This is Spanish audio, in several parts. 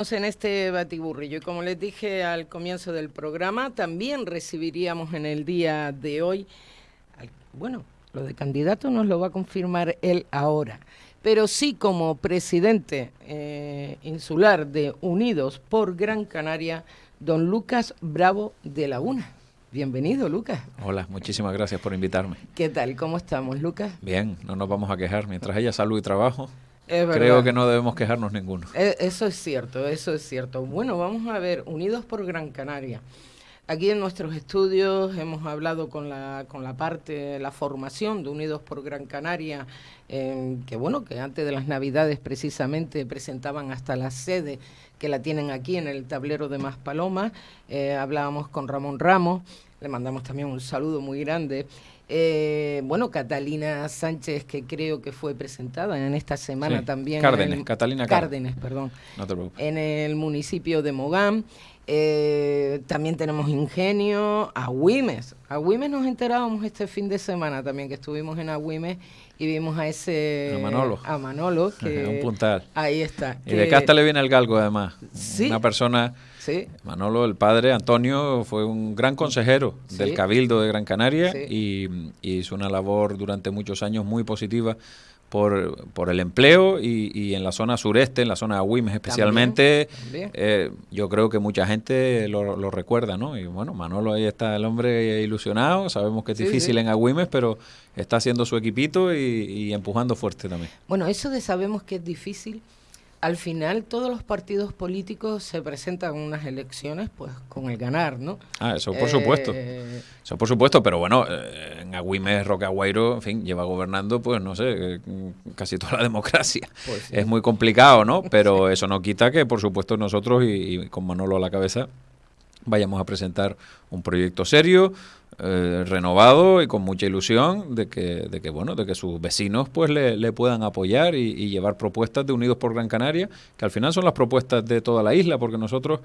en este batiburrillo y como les dije al comienzo del programa, también recibiríamos en el día de hoy, bueno, lo de candidato nos lo va a confirmar él ahora, pero sí como presidente eh, insular de Unidos por Gran Canaria, don Lucas Bravo de Laguna. Bienvenido, Lucas. Hola, muchísimas gracias por invitarme. ¿Qué tal? ¿Cómo estamos, Lucas? Bien, no nos vamos a quejar. Mientras haya salud y trabajo, creo que no debemos quejarnos ninguno. E, eso es cierto, eso es cierto. Bueno, vamos a ver, Unidos por Gran Canaria. Aquí en nuestros estudios hemos hablado con la, con la parte, la formación de Unidos por Gran Canaria, que bueno, que antes de las Navidades precisamente presentaban hasta la sede que la tienen aquí en el tablero de Maspalomas. Eh, hablábamos con Ramón Ramos, le mandamos también un saludo muy grande. Eh, bueno, Catalina Sánchez, que creo que fue presentada en esta semana también. Cárdenes, Catalina Cárdenes, perdón. No te preocupes. En el municipio de Mogán. Eh, también tenemos Ingenio, Agüimes. Agüimes nos enterábamos este fin de semana también, que estuvimos en Agüimes y vimos a ese... A Manolo. A Manolo, que... Un puntal. Ahí está. Y de Casta le viene el galgo, además. Sí. Una persona... Sí. Manolo, el padre Antonio, fue un gran consejero del Cabildo de Gran Canaria y, y, hizo una labor durante muchos años muy positiva por, por el empleo y, en la zona sureste, en la zona de Agüimes especialmente, eh, yo creo que mucha gente lo, lo, recuerda, ¿no? Y bueno, Manolo ahí está el hombre ilusionado, sabemos que es difícil en Agüimes, pero está haciendo su equipito y, y empujando fuerte también. Bueno, eso de sabemos que es difícil al final todos los partidos políticos se presentan en unas elecciones pues con el ganar, ¿no? Ah, eso por supuesto. Eh, eso por supuesto, pero bueno, eh, en Agüimes, Agüero, en fin, lleva gobernando pues no sé, eh, casi toda la democracia. Pues es muy complicado, ¿no? Pero eso no quita que por supuesto nosotros y con Manolo a la cabeza vayamos a presentar un proyecto serio, eh, renovado y con mucha ilusión de que, de que bueno, de que sus vecinos pues le, puedan apoyar y, llevar propuestas de Unidos por Gran Canaria, que al final son las propuestas de toda la isla, porque nosotros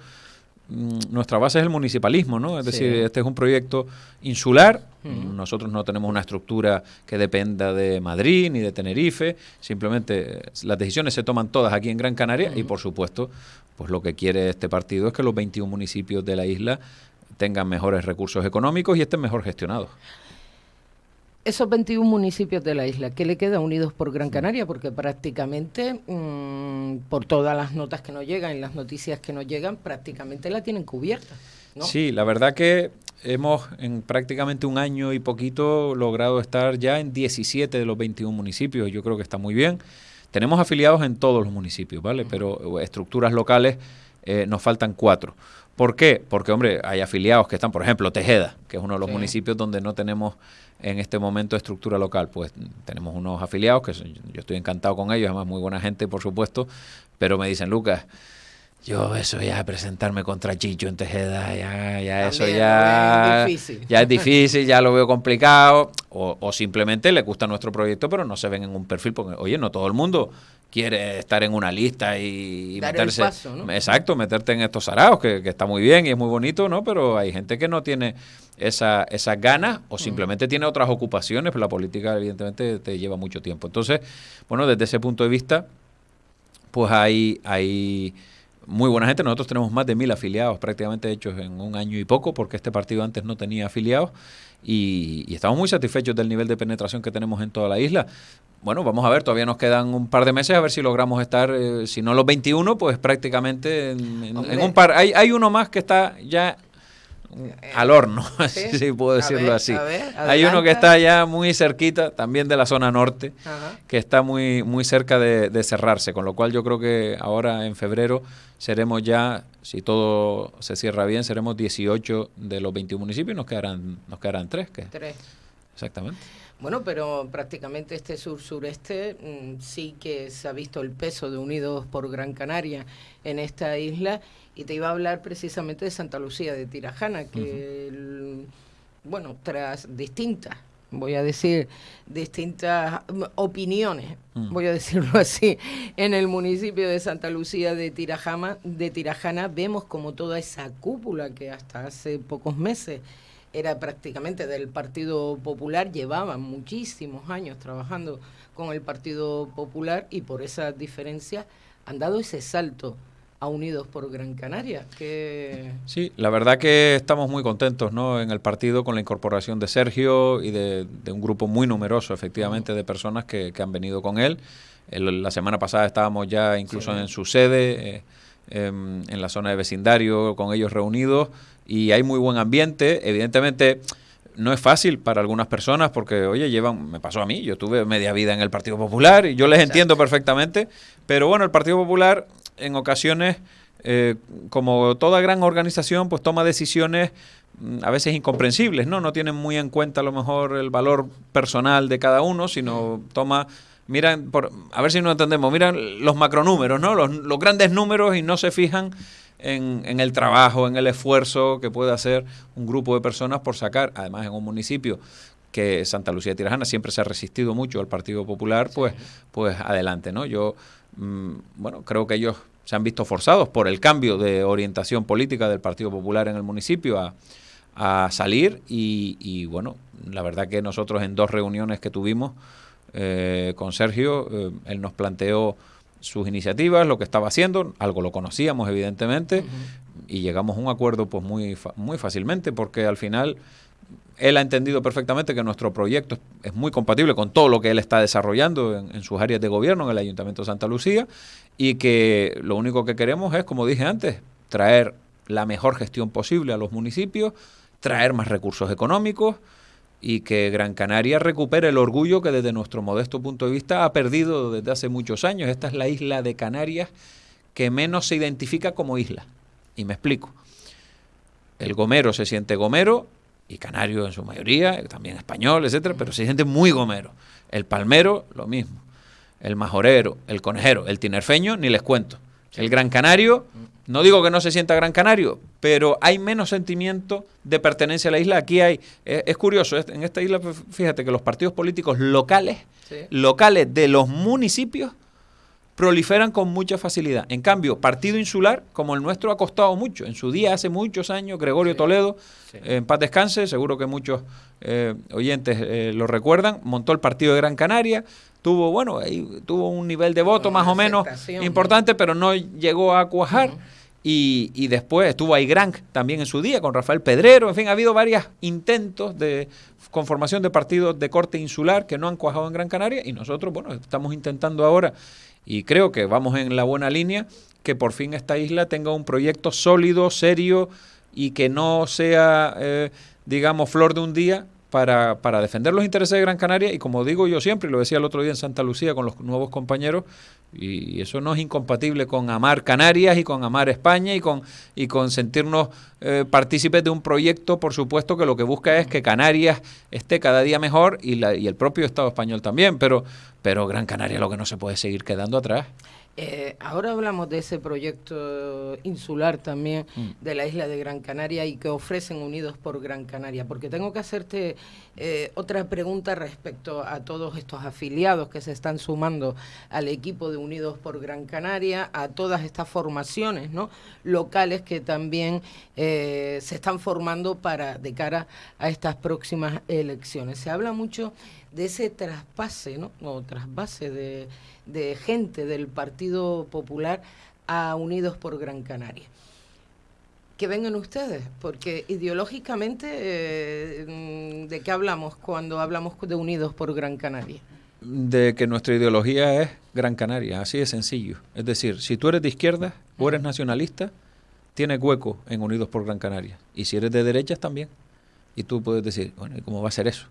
mm, nuestra base es el municipalismo, ¿no? Es decir, este es un proyecto insular. Nosotros no tenemos una estructura que dependa de Madrid ni de Tenerife. Simplemente las decisiones se toman todas aquí en Gran Canaria y, por supuesto, pues lo que quiere este partido es que los 21 municipios de la isla tengan mejores recursos económicos y estén mejor gestionados. Esos 21 municipios de la isla, ¿qué le queda unidos por Gran Canaria? Porque prácticamente, mm, por todas las notas que nos llegan y las noticias que nos llegan, prácticamente la tienen cubierta. Sí, la verdad que hemos en prácticamente un año y poquito logrado estar ya en 17 de los 21 municipios. Yo creo que está muy bien. Tenemos afiliados en todos los municipios, ¿vale? Pero estructuras locales eh, nos faltan cuatro. ¿Por qué? Porque, hombre, hay afiliados que están, por ejemplo, Tejeda, que es uno de los municipios donde no tenemos en este momento estructura local. Pues tenemos unos afiliados que yo estoy encantado con ellos, además muy buena gente, por supuesto, pero me dicen, Lucas, yo eso ya presentarme contra Chicho en Tejeda, ya, ya eso ya es difícil. ya es difícil, ya lo veo complicado, o, o, simplemente le gusta nuestro proyecto, pero no se ven en un perfil, porque oye, no todo el mundo quiere estar en una lista y, meterse. Exacto, meterte en estos araos, que, está muy bien y es muy bonito, ¿no? Pero hay gente que no tiene esa, esas ganas o simplemente tiene otras ocupaciones, pero la política, evidentemente, te lleva mucho tiempo. Entonces, bueno, desde ese punto de vista, pues hay. hay muy buena gente. Nosotros tenemos más de mil afiliados prácticamente hechos en un año y poco, porque este partido antes no tenía afiliados y, estamos muy satisfechos del nivel de penetración que tenemos en toda la isla. Bueno, vamos a ver, todavía nos quedan un par de meses a ver si logramos estar, eh, si no los 21, pues prácticamente en, un par. Hay, hay uno más que está ya al horno, si puedo decirlo así. Hay uno que está ya muy cerquita, también de la zona norte, que está muy, muy cerca de, cerrarse, con lo cual yo creo que ahora en febrero seremos ya, si todo se cierra bien, seremos 18 de los 21 municipios, nos quedarán, nos quedarán tres. Que, tres. Exactamente. Bueno, pero prácticamente este sur-sureste mm, sí que se ha visto el peso de Unidos por Gran Canaria en esta isla y te iba a hablar precisamente de Santa Lucía de Tirajana, que, bueno, tras distintas, voy a decir, distintas opiniones, mm. voy a decirlo así, en el municipio de Santa Lucía de Tirajana, de Tirajana vemos como toda esa cúpula que hasta hace pocos meses era prácticamente del Partido Popular, llevaban muchísimos años trabajando con el Partido Popular y por esa diferencia han dado ese salto a Unidos por Gran Canaria. Que... Sí, la verdad que estamos muy contentos ¿no? en el partido con la incorporación de Sergio y de, un grupo muy numeroso, efectivamente, de personas que, han venido con él. la semana pasada estábamos ya incluso en su sede, eh, em, en la zona de vecindario, con ellos reunidos, y hay muy buen ambiente. Evidentemente no es fácil para algunas personas porque, oye, llevan, me pasó a mí, yo tuve media vida en el Partido Popular y yo les entiendo perfectamente, pero bueno, el Partido Popular en ocasiones, eh, como toda gran organización, pues toma decisiones mm, a veces incomprensibles, ¿no? No tienen muy en cuenta a lo mejor el valor personal de cada uno, sino toma miran, por, a ver si nos entendemos, miran los macronúmeros, ¿no? Los, los grandes números y no se fijan en, en, el trabajo, en el esfuerzo que puede hacer un grupo de personas por sacar, además en un municipio que Santa Lucía de Tirajana siempre se ha resistido mucho al Partido Popular, pues, pues adelante, ¿no? Yo, mm, bueno, creo que ellos se han visto forzados por el cambio de orientación política del Partido Popular en el municipio a, a salir y, y, bueno, la verdad que nosotros en dos reuniones que tuvimos eh, con Sergio, eh, él nos planteó sus iniciativas, lo que estaba haciendo, algo lo conocíamos evidentemente y llegamos a un acuerdo pues muy, muy fácilmente porque al final él ha entendido perfectamente que nuestro proyecto es muy compatible con todo lo que él está desarrollando en, sus áreas de gobierno en el Ayuntamiento de Santa Lucía y que lo único que queremos es, como dije antes, traer la mejor gestión posible a los municipios, traer más recursos económicos, y que Gran Canaria recupere el orgullo que desde nuestro modesto punto de vista ha perdido desde hace muchos años. Esta es la isla de Canarias que menos se identifica como isla. Y me explico. El gomero se siente gomero, y canario en su mayoría, también español, etcétera, pero se siente muy gomero. El palmero, lo mismo. El majorero, el conejero, el tinerfeño, ni les cuento. El gran canario, no digo que no se sienta Gran Canario, pero hay menos sentimiento de pertenencia a la isla. Aquí hay, es, curioso, en esta isla, fíjate que los partidos políticos locales, locales de los municipios, proliferan con mucha facilidad. En cambio, partido insular, como el nuestro, ha costado mucho. En su día, hace muchos años, Gregorio Toledo, en paz descanse, seguro que muchos eh, oyentes eh, lo recuerdan, montó el partido de Gran Canaria, tuvo, bueno, ahí tuvo un nivel de voto más o menos importante, pero no llegó a cuajar. Y, y, después estuvo ahí Grank también en su día, con Rafael Pedrero. En fin, ha habido varios intentos de conformación de partidos de corte insular que no han cuajado en Gran Canaria y nosotros, bueno, estamos intentando ahora y creo que vamos en la buena línea que por fin esta isla tenga un proyecto sólido, serio y que no sea, eh, digamos, flor de un día para, para, defender los intereses de Gran Canaria. Y como digo yo siempre, y lo decía el otro día en Santa Lucía con los nuevos compañeros, y eso no es incompatible con amar Canarias y con amar España y con, y con sentirnos eh, partícipes de un proyecto, por supuesto, que lo que busca es que Canarias esté cada día mejor y, la, y el propio Estado español también, pero, pero Gran Canaria lo que no se puede seguir quedando atrás. Eh, ahora hablamos de ese proyecto insular también mm. de la isla de Gran Canaria y que ofrecen Unidos por Gran Canaria, porque tengo que hacerte eh, otra pregunta respecto a todos estos afiliados que se están sumando al equipo de Unidos por Gran Canaria, a todas estas formaciones ¿no? locales que también eh, se están formando para de cara a estas próximas elecciones. Se habla mucho de ese traspase, ¿no? o trasvase de de gente del Partido Popular a Unidos por Gran Canaria. Que vengan ustedes, porque ideológicamente, eh, ¿de qué hablamos cuando hablamos de Unidos por Gran Canaria? De que nuestra ideología es Gran Canaria, así de sencillo. Es decir, si tú eres de izquierda o eres nacionalista, tienes hueco en Unidos por Gran Canaria. Y si eres de derechas también. Y tú puedes decir, bueno, ¿y cómo va a ser eso?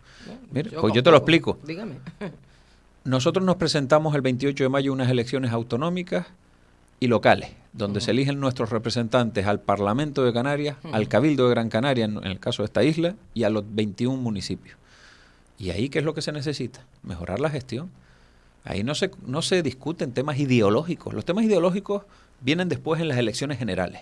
Mira, pues yo te lo explico. Dígame. Nosotros nos presentamos el 28 de mayo unas elecciones autonómicas y locales, donde se eligen nuestros representantes al Parlamento de Canarias, al Cabildo de Gran Canaria, en, el caso de esta isla, y a los 21 municipios. ¿Y ahí qué es lo que se necesita? Mejorar la gestión. Ahí no se, no se discuten temas ideológicos. Los temas ideológicos vienen después en las elecciones generales.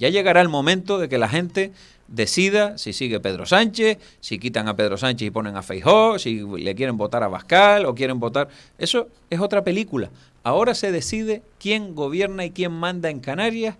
Ya llegará el momento de que la gente decida si sigue Pedro Sánchez, si quitan a Pedro Sánchez y ponen a Feijó, si le quieren votar a Bascal o quieren votar. Eso es otra película. Ahora se decide quién gobierna y quién manda en Canarias,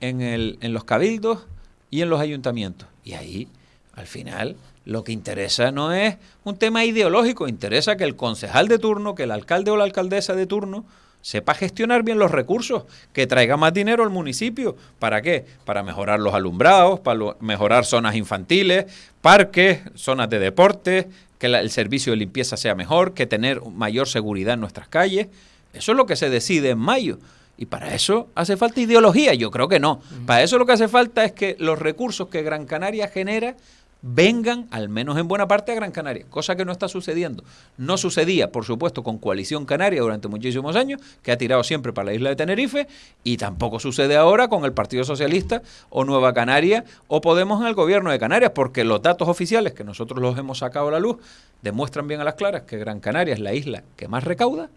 en, en los cabildos y en los ayuntamientos. Y ahí, al final, lo que interesa no es un tema ideológico, interesa que el concejal de turno, que el alcalde o la alcaldesa de turno sepa gestionar bien los recursos, que traiga más dinero al municipio. ¿Para qué? Para mejorar los alumbrados, para mejorar zonas infantiles, parques, zonas de deporte, que el servicio de limpieza sea mejor, que tener mayor seguridad en nuestras calles. Eso es lo que se decide en mayo. Y para eso hace falta ideología. Yo creo que no. Para eso lo que hace falta es que los recursos que Gran Canaria genera vengan, al menos en buena parte, a Gran Canaria, cosa que no está sucediendo. No sucedía, por supuesto, con Coalición Canaria durante muchísimos años, que ha tirado siempre para la isla de Tenerife, y tampoco sucede ahora con el Partido Socialista o Nueva Canaria o Podemos en el gobierno de Canarias, porque los datos oficiales que nosotros los hemos sacado a la luz demuestran bien a las claras que Gran Canaria es la isla que más recauda,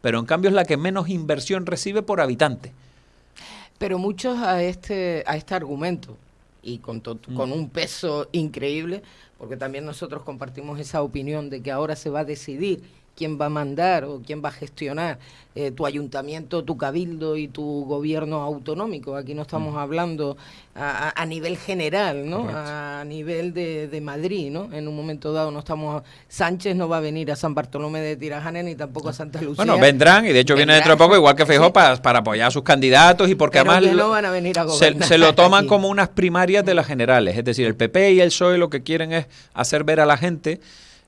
pero en cambio es la que menos inversión recibe por habitante. Pero muchos a este, a este argumento y con, mm. con un peso increíble, porque también nosotros compartimos esa opinión de que ahora se va a decidir quién va a mandar o quién va a gestionar eh, tu ayuntamiento, tu cabildo y tu gobierno autonómico. Aquí no estamos mm. hablando a, nivel general, ¿no? A nivel de, Madrid, ¿no? En un momento dado no estamos... Sánchez no va a venir a San Bartolomé de Tirajana ni tampoco a Santa Lucía. Bueno, vendrán y de hecho viene dentro de poco, igual que Feijóo, para, apoyar a sus candidatos y porque además... no van a venir a se, se, lo toman como unas primarias de las generales. Es decir, el PP y el PSOE lo que quieren es hacer ver a la gente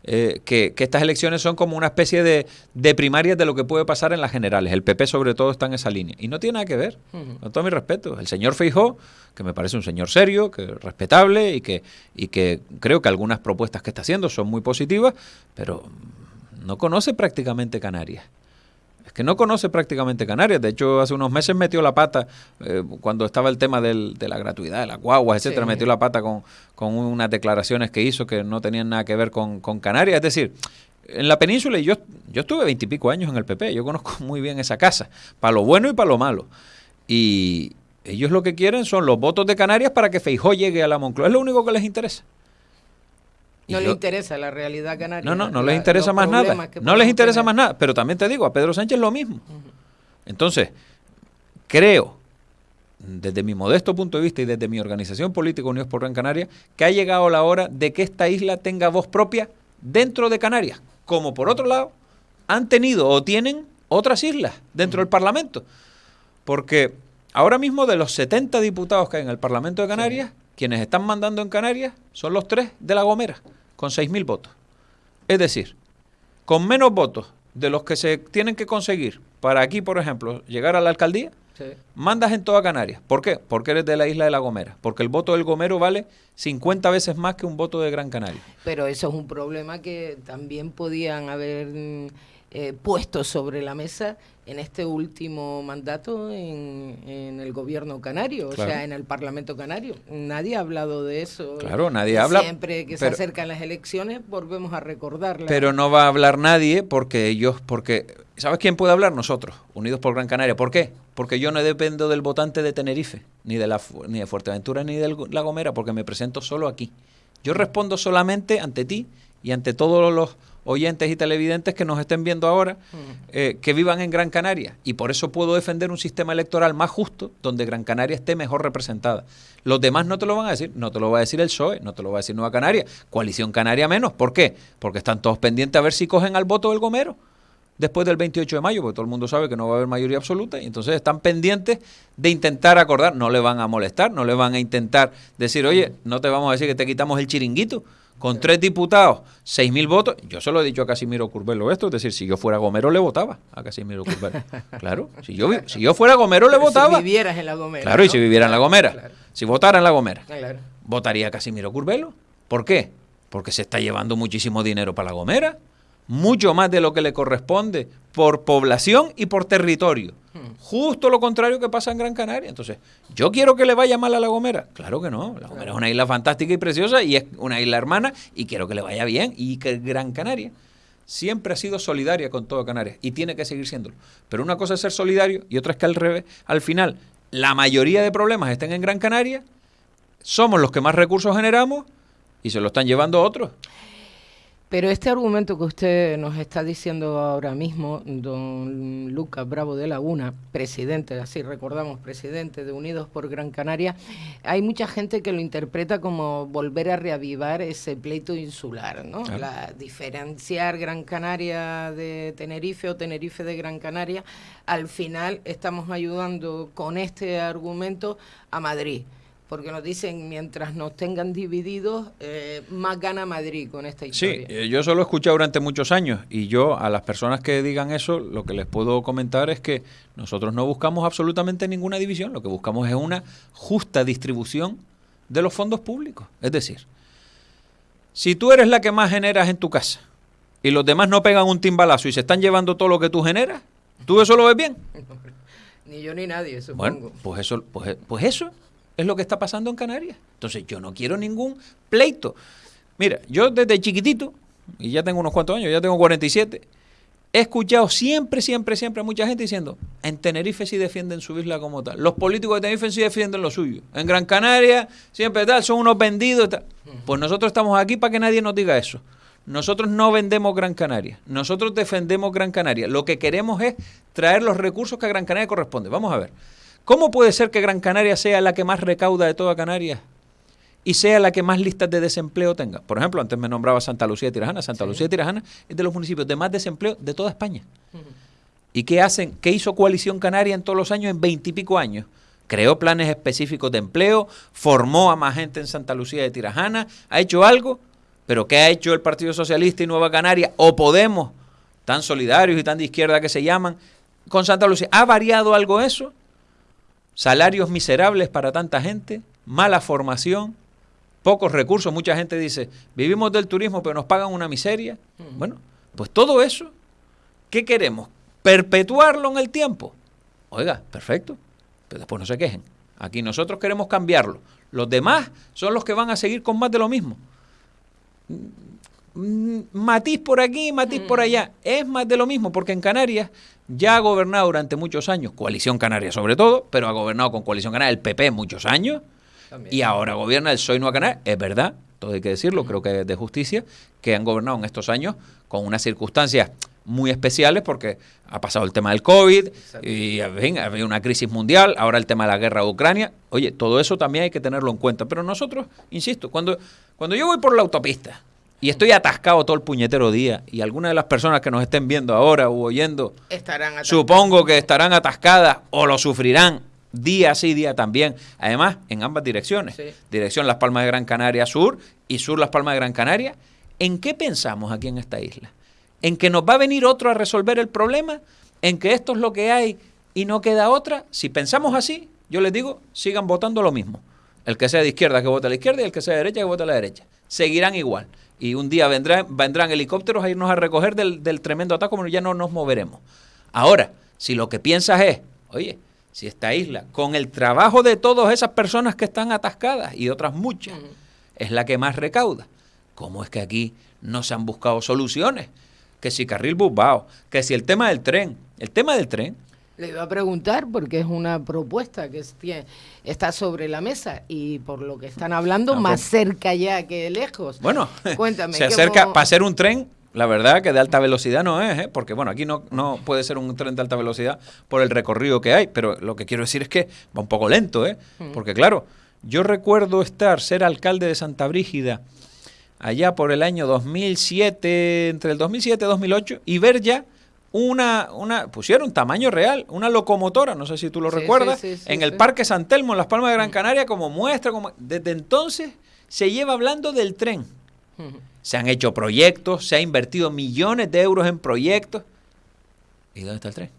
eh, que, estas elecciones son como una especie de, de, primarias de lo que puede pasar en las generales. El PP sobre todo está en esa línea. Y no tiene nada que ver, con todo mi respeto. El señor Feijó, que me parece un señor serio, que respetable y que, y que creo que algunas propuestas que está haciendo son muy positivas, pero no conoce prácticamente Canarias que no conoce prácticamente Canarias. De hecho, hace unos meses metió la pata, eh, cuando estaba el tema del, de la gratuidad, de las guaguas, etcétera, metió la pata con, con, unas declaraciones que hizo que no tenían nada que ver con, con Canarias. Es decir, en la península, y yo, yo estuve veintipico años en el PP, yo conozco muy bien esa casa, para lo bueno y para lo malo. Y ellos lo que quieren son los votos de Canarias para que Feijó llegue a la Moncloa. Es lo único que les interesa. No les interesa la realidad canaria. No, no, no les interesa más nada. No les interesa más nada. Pero también te digo, a Pedro Sánchez lo mismo. Entonces, creo, desde mi modesto punto de vista y desde mi organización política Unidos por Gran Canaria, que ha llegado la hora de que esta isla tenga voz propia dentro de Canarias. Como por otro lado, han tenido o tienen otras islas dentro del Parlamento. Porque ahora mismo de los 70 diputados que hay en el Parlamento de Canarias, quienes están mandando en Canarias son los tres de La Gomera, con 6.000 votos. Es decir, con menos votos de los que se tienen que conseguir para aquí, por ejemplo, llegar a la alcaldía, mandas en toda Canarias. ¿Por qué? Porque eres de la isla de La Gomera. Porque el voto del Gomero vale 50 veces más que un voto de Gran Canaria. Pero eso es un problema que también podían haber eh, puesto sobre la mesa en este último mandato en, el gobierno canario, o sea, en el Parlamento canario. Nadie ha hablado de eso. Claro, nadie habla. Siempre que se acercan las elecciones volvemos a recordarla. Pero no va a hablar nadie porque ellos, porque, ¿sabes quién puede hablar? Nosotros, Unidos por Gran Canaria. ¿Por qué? Porque yo no dependo del votante de Tenerife, ni de, la, ni de Fuerteventura, ni de La Gomera, porque me presento solo aquí. Yo respondo solamente ante ti y ante todos los oyentes y televidentes que nos estén viendo ahora, eh, que vivan en Gran Canaria. Y por eso puedo defender un sistema electoral más justo, donde Gran Canaria esté mejor representada. Los demás no te lo van a decir, no te lo va a decir el PSOE, no te lo va a decir Nueva Canaria, Coalición Canaria menos. ¿Por qué? Porque están todos pendientes a ver si cogen al voto del Gomero después del 28 de mayo, porque todo el mundo sabe que no va a haber mayoría absoluta, y entonces están pendientes de intentar acordar, no le van a molestar, no le van a intentar decir, oye, no te vamos a decir que te quitamos el chiringuito, con tres diputados, seis mil votos. Yo se lo he dicho a Casimiro Curbelo esto, es decir, si yo fuera Gomero le votaba a Casimiro Curbelo. Claro, si yo, si yo fuera Gomero le votaba. Si vivieras en la Gomera. Claro, y si viviera en la Gomera. Si votara en la Gomera, votaría a Casimiro Curbelo. ¿Por qué? Porque se está llevando muchísimo dinero para la Gomera, mucho más de lo que le corresponde por población y por territorio. Justo lo contrario que pasa en Gran Canaria. Entonces, ¿yo quiero que le vaya mal a La Gomera? Claro que no. La Gomera es una isla fantástica y preciosa y es una isla hermana y quiero que le vaya bien y que Gran Canaria siempre ha sido solidaria con toda Canarias y tiene que seguir siéndolo. Pero una cosa es ser solidario y otra es que al revés, al final, la mayoría de problemas estén en Gran Canaria, somos los que más recursos generamos y se lo están llevando otros. Pero este argumento que usted nos está diciendo ahora mismo, don Lucas Bravo de Laguna, presidente, así recordamos, presidente de Unidos por Gran Canaria, hay mucha gente que lo interpreta como volver a reavivar ese pleito insular, ¿no? La diferenciar Gran Canaria de Tenerife o Tenerife de Gran Canaria, al final estamos ayudando con este argumento a Madrid porque nos dicen mientras nos tengan divididos, eh, más gana Madrid con esta historia. Sí, eh, yo eso lo he escuchado durante muchos años y yo a las personas que digan eso, lo que les puedo comentar es que nosotros no buscamos absolutamente ninguna división, lo que buscamos es una justa distribución de los fondos públicos. Es decir, si tú eres la que más generas en tu casa y los demás no pegan un timbalazo y se están llevando todo lo que tú generas, ¿tú eso lo ves bien? ni yo ni nadie, supongo. Bueno, pues eso, pues, pues eso es lo que está pasando en Canarias. Entonces yo no quiero ningún pleito. Mira, yo desde chiquitito, y ya tengo unos cuantos años, ya tengo 47, he escuchado siempre, siempre, siempre a mucha gente diciendo, en Tenerife sí defienden su isla como tal. Los políticos de Tenerife sí defienden lo suyo. En Gran Canaria siempre tal, son unos vendidos. Tal. Pues nosotros estamos aquí para que nadie nos diga eso. Nosotros no vendemos Gran Canaria, nosotros defendemos Gran Canaria. Lo que queremos es traer los recursos que a Gran Canaria corresponde. Vamos a ver. ¿Cómo puede ser que Gran Canaria sea la que más recauda de toda Canarias y sea la que más listas de desempleo tenga? Por ejemplo, antes me nombraba Santa Lucía de Tirajana. Santa Lucía de Tirajana es de los municipios de más desempleo de toda España. ¿Y qué hacen? ¿Qué hizo Coalición Canaria en todos los años, en veintipico años? Creó planes específicos de empleo, formó a más gente en Santa Lucía de Tirajana, ha hecho algo, pero ¿qué ha hecho el Partido Socialista y Nueva Canaria o Podemos, tan solidarios y tan de izquierda que se llaman, con Santa Lucía? ¿Ha variado algo eso? Salarios miserables para tanta gente, mala formación, pocos recursos. Mucha gente dice, vivimos del turismo pero nos pagan una miseria. Bueno, pues todo eso, ¿qué queremos? ¿Perpetuarlo en el tiempo? Oiga, perfecto, pero después no se quejen. Aquí nosotros queremos cambiarlo. Los demás son los que van a seguir con más de lo mismo. Mm, matiz por aquí, matiz por allá. Es más de lo mismo, porque en Canarias ya ha gobernado durante muchos años, Coalición Canaria sobre todo, pero ha gobernado con Coalición Canaria el PP muchos años, y ahora gobierna el Soy Nueva Canaria, es verdad, todo hay que decirlo, creo que es de justicia, que han gobernado en estos años con unas circunstancias muy especiales porque ha pasado el tema del COVID y ha habido una crisis mundial, ahora el tema de la guerra de Ucrania. Oye, todo eso también hay que tenerlo en cuenta. Pero nosotros, insisto, cuando, cuando yo voy por la autopista y estoy atascado todo el puñetero día y algunas de las personas que nos estén viendo ahora o oyendo, estarán supongo que estarán atascadas o lo sufrirán día sí, día también. Además, en ambas direcciones. Dirección Las Palmas de Gran Canaria Sur y Sur Las Palmas de Gran Canaria. ¿En qué pensamos aquí en esta isla? ¿En que nos va a venir otro a resolver el problema? ¿En que esto es lo que hay y no queda otra? Si pensamos así, yo les digo, sigan votando lo mismo. El que sea de izquierda que vote a la izquierda y el que sea de derecha que vote a la derecha. Seguirán igual y un día vendrán, vendrán helicópteros a irnos a recoger del, tremendo ataque, como ya no nos moveremos. Ahora, si lo que piensas es, oye, si esta isla, con el trabajo de todas esas personas que están atascadas y otras muchas, es la que más recauda, ¿cómo es que aquí no se han buscado soluciones? Que si carril busbao, que si el tema del tren, el tema del tren, le iba a preguntar porque es una propuesta que está sobre la mesa y por lo que están hablando, más cerca ya que lejos. Bueno, cuéntame. Se acerca para hacer un tren, la verdad que de alta velocidad no es, ¿eh? porque bueno, aquí no, no puede ser un tren de alta velocidad por el recorrido que hay, pero lo que quiero decir es que va un poco lento, ¿eh? Mm. porque claro, yo recuerdo estar, ser alcalde de Santa Brígida allá por el año 2007, entre el 2007 y 2008, y ver ya una, una, pusieron tamaño real, una locomotora, no sé si tú lo recuerdas, en el Parque San Telmo, en Las Palmas de Gran mm. Canaria, como muestra, como desde entonces se lleva hablando del tren. Se han hecho proyectos, se ha invertido millones de euros en proyectos. ¿Y dónde está el tren?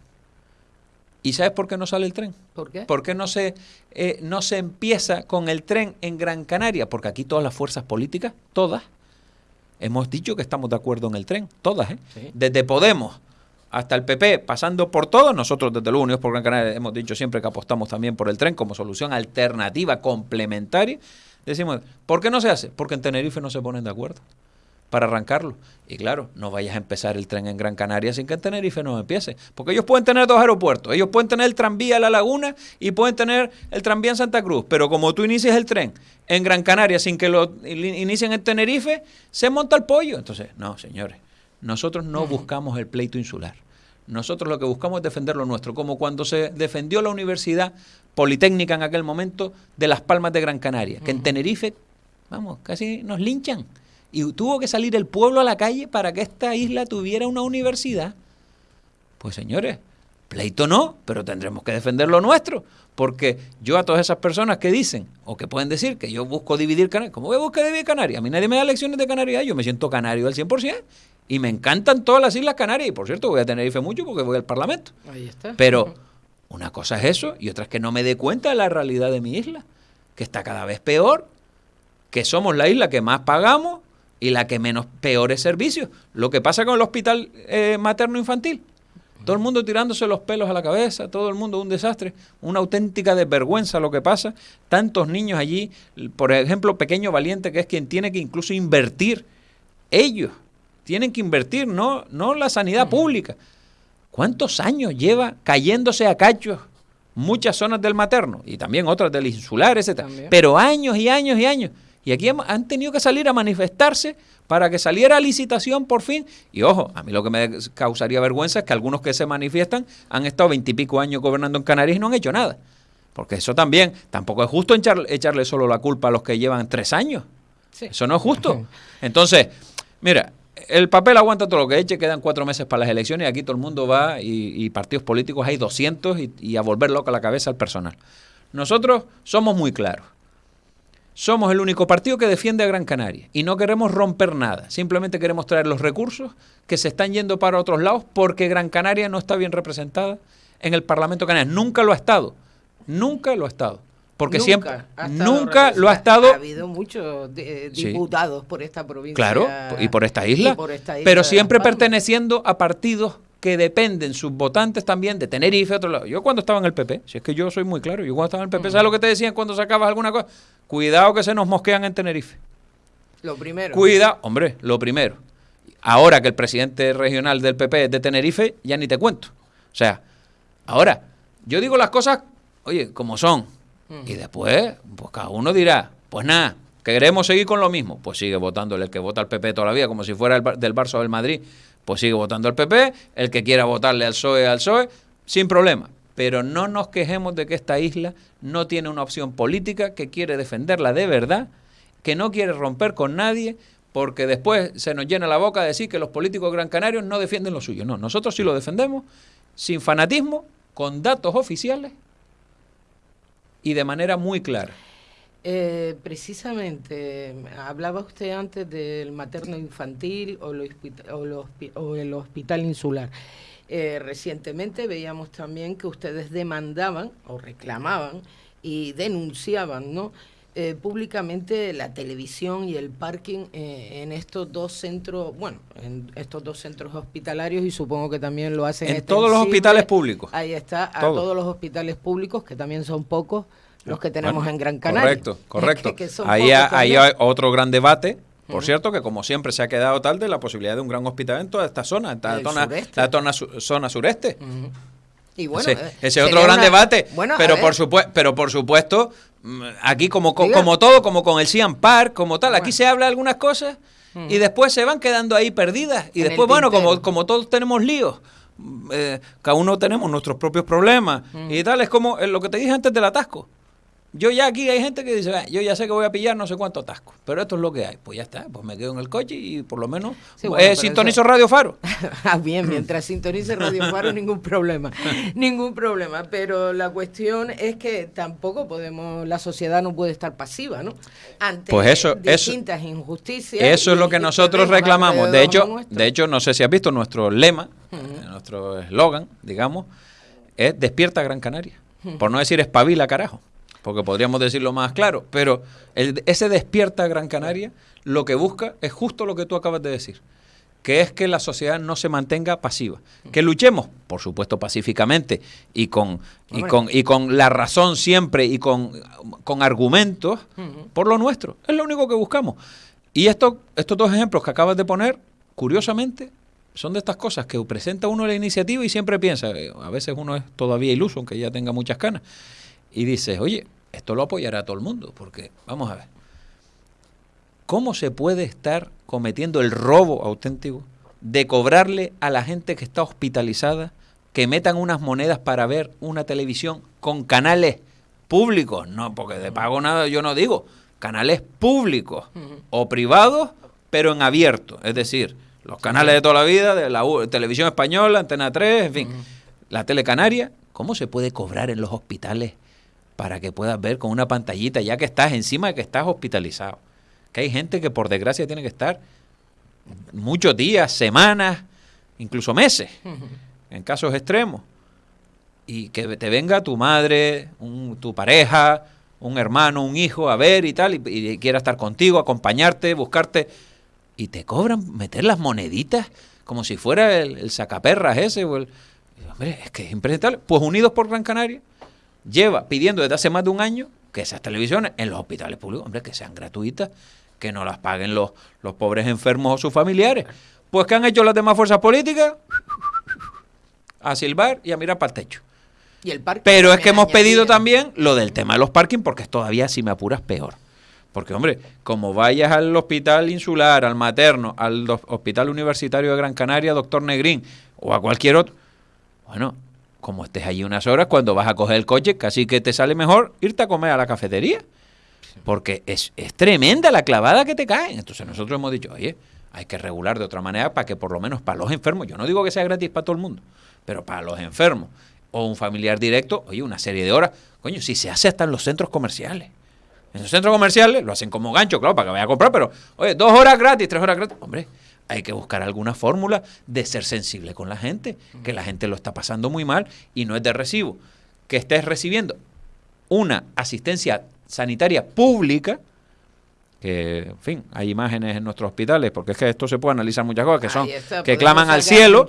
¿Y sabes por qué no sale el tren? ¿Por qué? Porque no se, eh, no se empieza con el tren en Gran Canaria, porque aquí todas las fuerzas políticas, todas, hemos dicho que estamos de acuerdo en el tren, todas, ¿eh? Desde Podemos hasta el PP, pasando por todo, nosotros desde los Unidos por Gran Canaria hemos dicho siempre que apostamos también por el tren como solución alternativa, complementaria. Decimos, ¿por qué no se hace? Porque en Tenerife no se ponen de acuerdo. para arrancarlo. Y claro, no vayas a empezar el tren en Gran Canaria sin que en Tenerife no empiece. Porque ellos pueden tener dos aeropuertos. Ellos pueden tener el tranvía a La Laguna y pueden tener el tranvía en Santa Cruz. Pero como tú inicias el tren en Gran Canaria sin que lo inicien en Tenerife, se monta el pollo. Entonces, no, señores, nosotros no buscamos el pleito insular. Nosotros lo que buscamos es defender lo nuestro, como cuando se defendió la Universidad Politécnica en aquel momento de Las Palmas de Gran Canaria, que en Tenerife, vamos, casi nos linchan y tuvo que salir el pueblo a la calle para que esta isla tuviera una universidad. Pues señores, pleito no, pero tendremos que defender lo nuestro. Porque yo a todas esas personas que dicen o que pueden decir que yo busco dividir Canarias, ¿cómo voy a buscar dividir Canarias? A mí nadie me da lecciones de Canarias, yo me siento canario al 100% y me encantan todas las Islas Canarias. Y por cierto, voy a tener IFE mucho porque voy al Parlamento. Ahí está. Pero una cosa es eso y otra es que no me dé cuenta de la realidad de mi isla, que está cada vez peor, que somos la isla que más pagamos y la que menos peores servicios. Lo que pasa con el hospital eh, materno-infantil. Todo el mundo tirándose los pelos a la cabeza, todo el mundo un desastre, una auténtica desvergüenza lo que pasa. Tantos niños allí, por ejemplo, Pequeño Valiente, que es quien tiene que incluso invertir. Ellos tienen que invertir, no, no la sanidad pública. ¿Cuántos años lleva cayéndose a cachos muchas zonas del materno y también otras del insular, etcétera? Pero años y años y años. Y aquí han tenido que salir a manifestarse para que saliera licitación por fin. Y ojo, a mí lo que me causaría vergüenza es que algunos que se manifiestan han estado veintipico años gobernando en Canarias y no han hecho nada. Porque eso también, tampoco es justo echarle solo la culpa a los que llevan tres años. Eso no es justo. Entonces, mira, el papel aguanta todo lo que eche, quedan cuatro meses para las elecciones y aquí todo el mundo va y, partidos políticos hay 200 y, y a volver loca la cabeza al personal. Nosotros somos muy claros. Somos el único partido que defiende a Gran Canaria y no queremos romper nada. Simplemente queremos traer los recursos que se están yendo para otros lados porque Gran Canaria no está bien representada en el Parlamento canario. Nunca lo ha estado. Nunca lo ha estado. Porque siempre, nunca lo ha estado. Ha habido muchos eh, diputados por esta provincia. Claro, y por esta isla. pero siempre perteneciendo a partidos que dependen sus votantes también de Tenerife, otro lado. Yo cuando estaba en el PP, si es que yo soy muy claro, yo cuando estaba en el PP, ¿sabes lo que te decían cuando sacabas alguna cosa? Cuidado que se nos mosquean en Tenerife. Lo primero. Cuida, hombre, lo primero. Ahora que el presidente regional del PP es de Tenerife, ya ni te cuento. O sea, ahora, yo digo las cosas, oye, como son. Y después, pues cada uno dirá, pues nada, queremos seguir con lo mismo. Pues sigue votando el que vota al PP todavía, como si fuera el, del Barça o del Madrid pues sigue votando al PP, el que quiera votarle al PSOE, al PSOE, sin problema. Pero no nos quejemos de que esta isla no tiene una opción política, que quiere defenderla de verdad, que no quiere romper con nadie, porque después se nos llena la boca de decir que los políticos gran canarios no defienden lo suyo. No, nosotros sí lo defendemos, sin fanatismo, con datos oficiales y de manera muy clara. Eh, precisamente, hablaba usted antes del materno infantil o, el hospital insular. Eh, recientemente veíamos también que ustedes demandaban o reclamaban y denunciaban, ¿no? Eh, públicamente la televisión y el parking en estos dos centros, bueno, en estos dos centros hospitalarios y supongo que también lo hacen en todos los hospitales públicos. Ahí está, a todos los hospitales públicos que también son pocos los que tenemos en Gran Canaria. Correcto, correcto. ahí, hay otro gran debate. Por cierto, que como siempre se ha quedado tal de la posibilidad de un gran hospital en toda esta zona, en la zona, la zona, sureste. Y bueno, ese, eh, es otro gran debate. pero, por supuesto, pero por supuesto, mm, aquí como, como todo, como con el Cian Park, como tal, aquí se habla algunas cosas y después se van quedando ahí perdidas. Y después, bueno, como, como todos tenemos líos, eh, cada uno tenemos nuestros propios problemas y tal, es como eh, lo que te dije antes del atasco. Yo ya aquí hay gente que dice, yo ya sé que voy a pillar no sé cuánto atasco, pero esto es lo que hay. Pues ya está, pues me quedo en el coche y por lo menos eh, sintonizo Radio Faro. ah, bien, mientras sintonice Radio Faro ningún problema, ningún problema. Pero la cuestión es que tampoco podemos, la sociedad no puede estar pasiva, ¿no? Ante pues distintas injusticias. Eso es lo que nosotros reclamamos. De hecho, de hecho, no sé si has visto nuestro lema, nuestro eslogan, digamos, es despierta Gran Canaria. Por no decir espabila carajo porque podríamos decirlo más claro, pero ese despierta Gran Canaria lo que busca es justo lo que tú acabas de decir, que es que la sociedad no se mantenga pasiva, que luchemos, por supuesto, pacíficamente y con, y con, y con la razón siempre y con, con argumentos por lo nuestro, es lo único que buscamos. Y esto, estos dos ejemplos que acabas de poner, curiosamente, son de estas cosas que presenta uno la iniciativa y siempre piensa, eh, a veces uno es todavía iluso, aunque ya tenga muchas canas, y dice, oye, esto lo apoyará todo el mundo, porque vamos a ver, ¿cómo se puede estar cometiendo el robo auténtico de cobrarle a la gente que está hospitalizada que metan unas monedas para ver una televisión con canales públicos? No, porque de pago nada yo no digo, canales públicos o privados, pero en abierto, es decir, los canales de toda la vida, de la televisión española, Antena 3, en fin, la telecanaria, ¿cómo se puede cobrar en los hospitales para que puedas ver con una pantallita ya que estás encima de que estás hospitalizado? Que hay gente que por desgracia tiene que estar muchos días, semanas, incluso meses, en casos extremos. Y que te venga tu madre, tu pareja, un hermano, un hijo a ver y tal, y, y quiera estar contigo, acompañarte, buscarte y te cobran meter las moneditas como si fuera el, sacaperras ese. O el, hombre, es que es impresentable. Pues Unidos por Gran Canaria lleva pidiendo desde hace más de un año que esas televisiones en los hospitales públicos, hombre, que sean gratuitas, que no las paguen los, los pobres enfermos o sus familiares. Pues que han hecho las demás fuerzas políticas a silbar y a mirar para el techo. ¿Y el Pero es que hemos pedido también lo del tema de los parking porque es todavía, si me apuras, peor. Porque, hombre, como vayas al hospital insular, al materno, al hospital universitario de Gran Canaria, doctor Negrín, o a cualquier otro, bueno, como estés allí unas horas, cuando vas a coger el coche, casi que te sale mejor irte a comer a la cafetería. Porque es, es tremenda la clavada que te caen. Entonces nosotros hemos dicho, oye, hay que regular de otra manera para que por lo menos para los enfermos, yo no digo que sea gratis para todo el mundo, pero para los enfermos o un familiar directo, oye, una serie de horas, coño, si se hace hasta en los centros comerciales. En los centros comerciales lo hacen como gancho, claro, para que vaya a comprar, pero, oye, dos horas gratis, tres horas gratis. Hombre, hay que buscar alguna fórmula de ser sensible con la gente, que la gente lo está pasando muy mal y no es de recibo. Que estés recibiendo una asistencia sanitaria pública, que, en fin, hay imágenes en nuestros hospitales, porque es que esto se puede analizar muchas cosas, que son, que claman al cielo,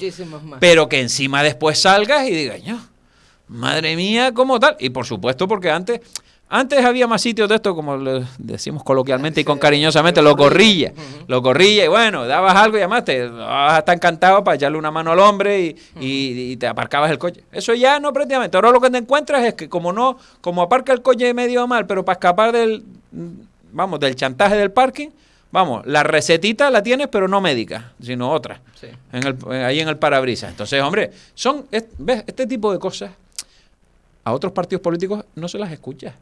pero que encima después salgas y digas, madre mía, como tal. Y por supuesto, porque antes antes había más sitios de esto, como le decimos coloquialmente y con cariñosamente, lo corrilla. Lo corrilla y bueno, dabas algo y además te vas a encantado para echarle una mano al hombre y, te aparcabas el coche. Eso ya no prácticamente. Ahora lo que te encuentras es que como no, como aparca el coche medio mal, pero para escapar del, vamos, del chantaje del parking, vamos, la recetita la tienes, pero no médica, sino otra. En el, ahí en el parabrisas. Entonces, hombre, son, ¿ves? Este tipo de cosas a otros partidos políticos no se las escucha.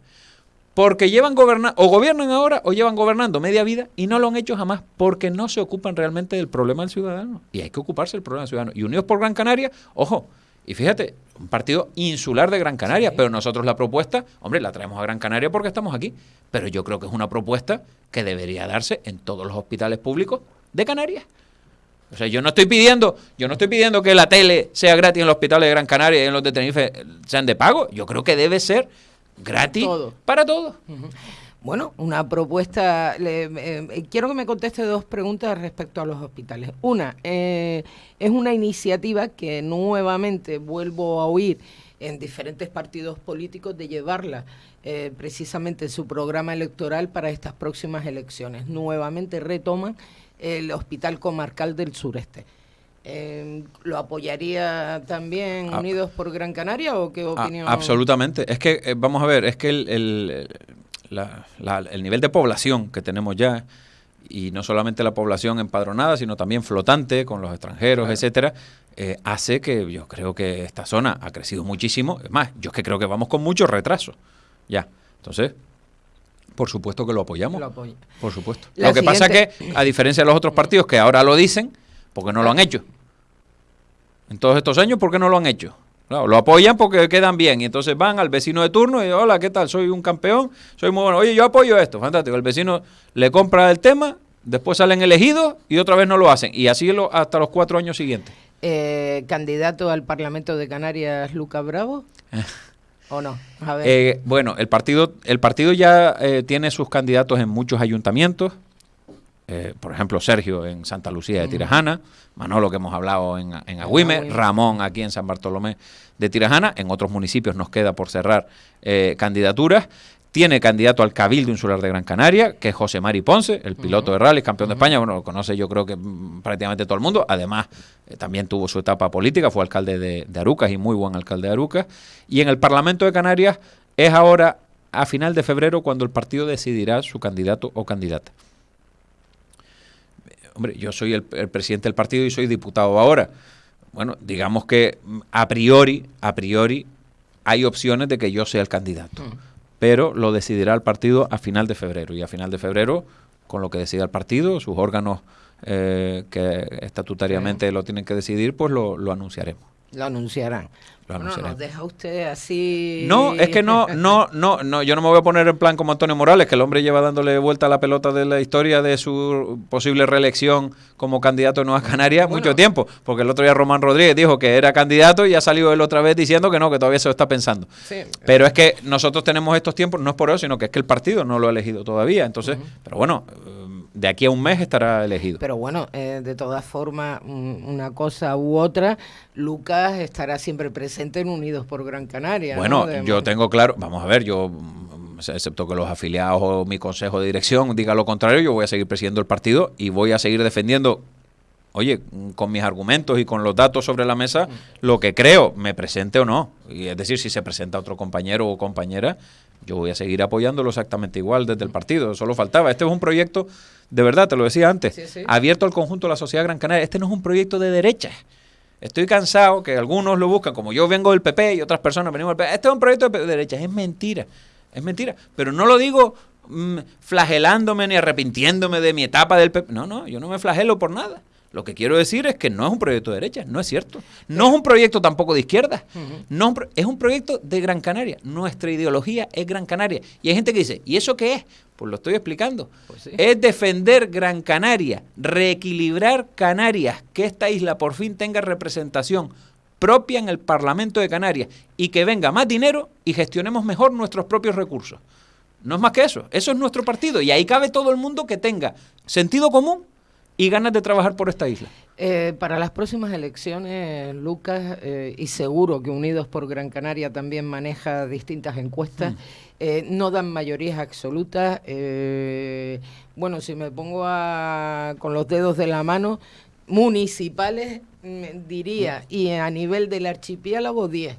Porque llevan gobernando, o gobiernan ahora o llevan gobernando media vida y no lo han hecho jamás porque no se ocupan realmente del problema del ciudadano. Y hay que ocuparse del problema del ciudadano. Y Unidos por Gran Canaria, ojo, y fíjate, un partido insular de Gran Canaria, pero nosotros la propuesta, hombre, la traemos a Gran Canaria porque estamos aquí, pero yo creo que es una propuesta que debería darse en todos los hospitales públicos de Canarias. O sea, yo no estoy pidiendo, yo no estoy pidiendo que la tele sea gratis en los hospitales de Gran Canaria y en los de Tenerife sean de pago. Yo creo que debe ser gratis para todos. Bueno, una propuesta. Eh, quiero que me conteste dos preguntas respecto a los hospitales. Una, eh, es una iniciativa que nuevamente vuelvo a oír en diferentes partidos políticos de llevarla eh, precisamente en su programa electoral para estas próximas elecciones. Nuevamente retoman el Hospital Comarcal del Sureste. Eh, ¿Lo apoyaría también ah. Unidos por Gran Canaria o qué ah, opinión? absolutamente. Es que, eh, vamos a ver, es que el, el, nivel de población que tenemos ya, y no solamente la población empadronada, sino también flotante con los extranjeros, etcétera, eh, hace que yo creo que esta zona ha crecido muchísimo. Es más, yo es que creo que vamos con mucho retraso. Ya. Entonces, por supuesto que lo apoyamos. Por supuesto. lo que pasa es que, a diferencia de los otros partidos que ahora lo dicen, porque no lo han hecho. En todos estos años, ¿por qué no lo han hecho? lo apoyan porque quedan bien y entonces van al vecino de turno y hola, ¿qué tal? Soy un campeón, soy muy bueno. Oye, yo apoyo esto, fantástico. El vecino le compra el tema, después salen elegidos y otra vez no lo hacen. Y así lo, hasta los cuatro años siguientes. Eh, ¿Candidato al Parlamento de Canarias, Luca Bravo? ¿O no? Eh, bueno, el partido, el partido ya eh, tiene sus candidatos en muchos ayuntamientos. Eh, por ejemplo, Sergio en Santa Lucía de Tirajana, Manolo que hemos hablado en, en Agüime, Ramón aquí en San Bartolomé de Tirajana. En otros municipios nos queda por cerrar candidaturas. Tiene candidato al Cabildo Insular de Gran Canaria, que es José Mari Ponce, el piloto de rally, campeón de España, bueno, lo conoce yo creo que mm, prácticamente todo el mundo, además eh, también tuvo su etapa política, fue alcalde de, de Arucas y muy buen alcalde de Arucas, y en el Parlamento de Canarias es ahora a final de febrero cuando el partido decidirá su candidato o candidata. Hombre, yo soy el, el presidente del partido y soy diputado ahora. Bueno, digamos que mm, a priori, a priori, hay opciones de que yo sea el candidato. Pero lo decidirá el partido a final de febrero. Y a final de febrero, con lo que decida el partido, sus órganos eh, que estatutariamente lo tienen que decidir, pues lo, lo anunciaremos. Lo anunciarán. Lo Bueno, nos deja usted así. No, es que no, no, no, no, yo no me voy a poner en plan como Antonio Morales, que el hombre lleva dándole vuelta a la pelota de la historia de su posible reelección como candidato en Nueva Canarias Bueno. mucho tiempo, porque el otro día Román Rodríguez dijo que era candidato y ha salido él otra vez diciendo que no, que todavía se lo está pensando. Sí. Pero es que nosotros tenemos estos tiempos, no es por eso, sino que es que el partido no lo ha elegido todavía. Entonces, pero bueno, de aquí a un mes estará elegido. Pero bueno, eh, de todas formas, un- una cosa u otra, Lucas estará siempre presente en Unidos por Gran Canaria. ¿no? Bueno, yo tengo claro, vamos a ver, yo, excepto que los afiliados o mi consejo de dirección diga lo contrario, yo voy a seguir presidiendo el partido y voy a seguir defendiendo, oye, con mis argumentos y con los datos sobre la mesa, lo que creo, me presente o no. Y es decir, si se presenta otro compañero o compañera, yo voy a seguir apoyándolo exactamente igual desde el partido. Solo faltaba. Este es un proyecto, de verdad, te lo decía antes, Sí, sí. abierto al conjunto de la sociedad gran canaria. Este no es un proyecto de derecha. Estoy cansado que algunos lo buscan, como yo vengo del PP y otras personas venimos del PP. Este es un proyecto de derecha. Es mentira. Es mentira. Pero no lo digo mm, flagelándome ni arrepintiéndome de mi etapa del PP. No, no, yo no me flagelo por nada. Lo que quiero decir es que no es un proyecto de derecha, no es cierto. No es un proyecto tampoco de izquierda. No es un pro- es un proyecto de Gran Canaria. Nuestra ideología es Gran Canaria. Y hay gente que dice, ¿y eso qué es? Pues lo estoy explicando. Pues sí. Es defender Gran Canaria, reequilibrar Canarias, que esta isla por fin tenga representación propia en el Parlamento de Canarias y que venga más dinero y gestionemos mejor nuestros propios recursos. No es más que eso, eso es nuestro partido y ahí cabe todo el mundo que tenga sentido común y ganas de trabajar por esta isla. Eh, para las próximas elecciones, Lucas, eh, y seguro que Unidos por Gran Canaria también maneja distintas encuestas, Mm. eh, no dan mayorías absolutas. eh, bueno, si me pongo a- con los dedos de la mano, municipales, mm, diría, y a nivel del archipiélago, 10.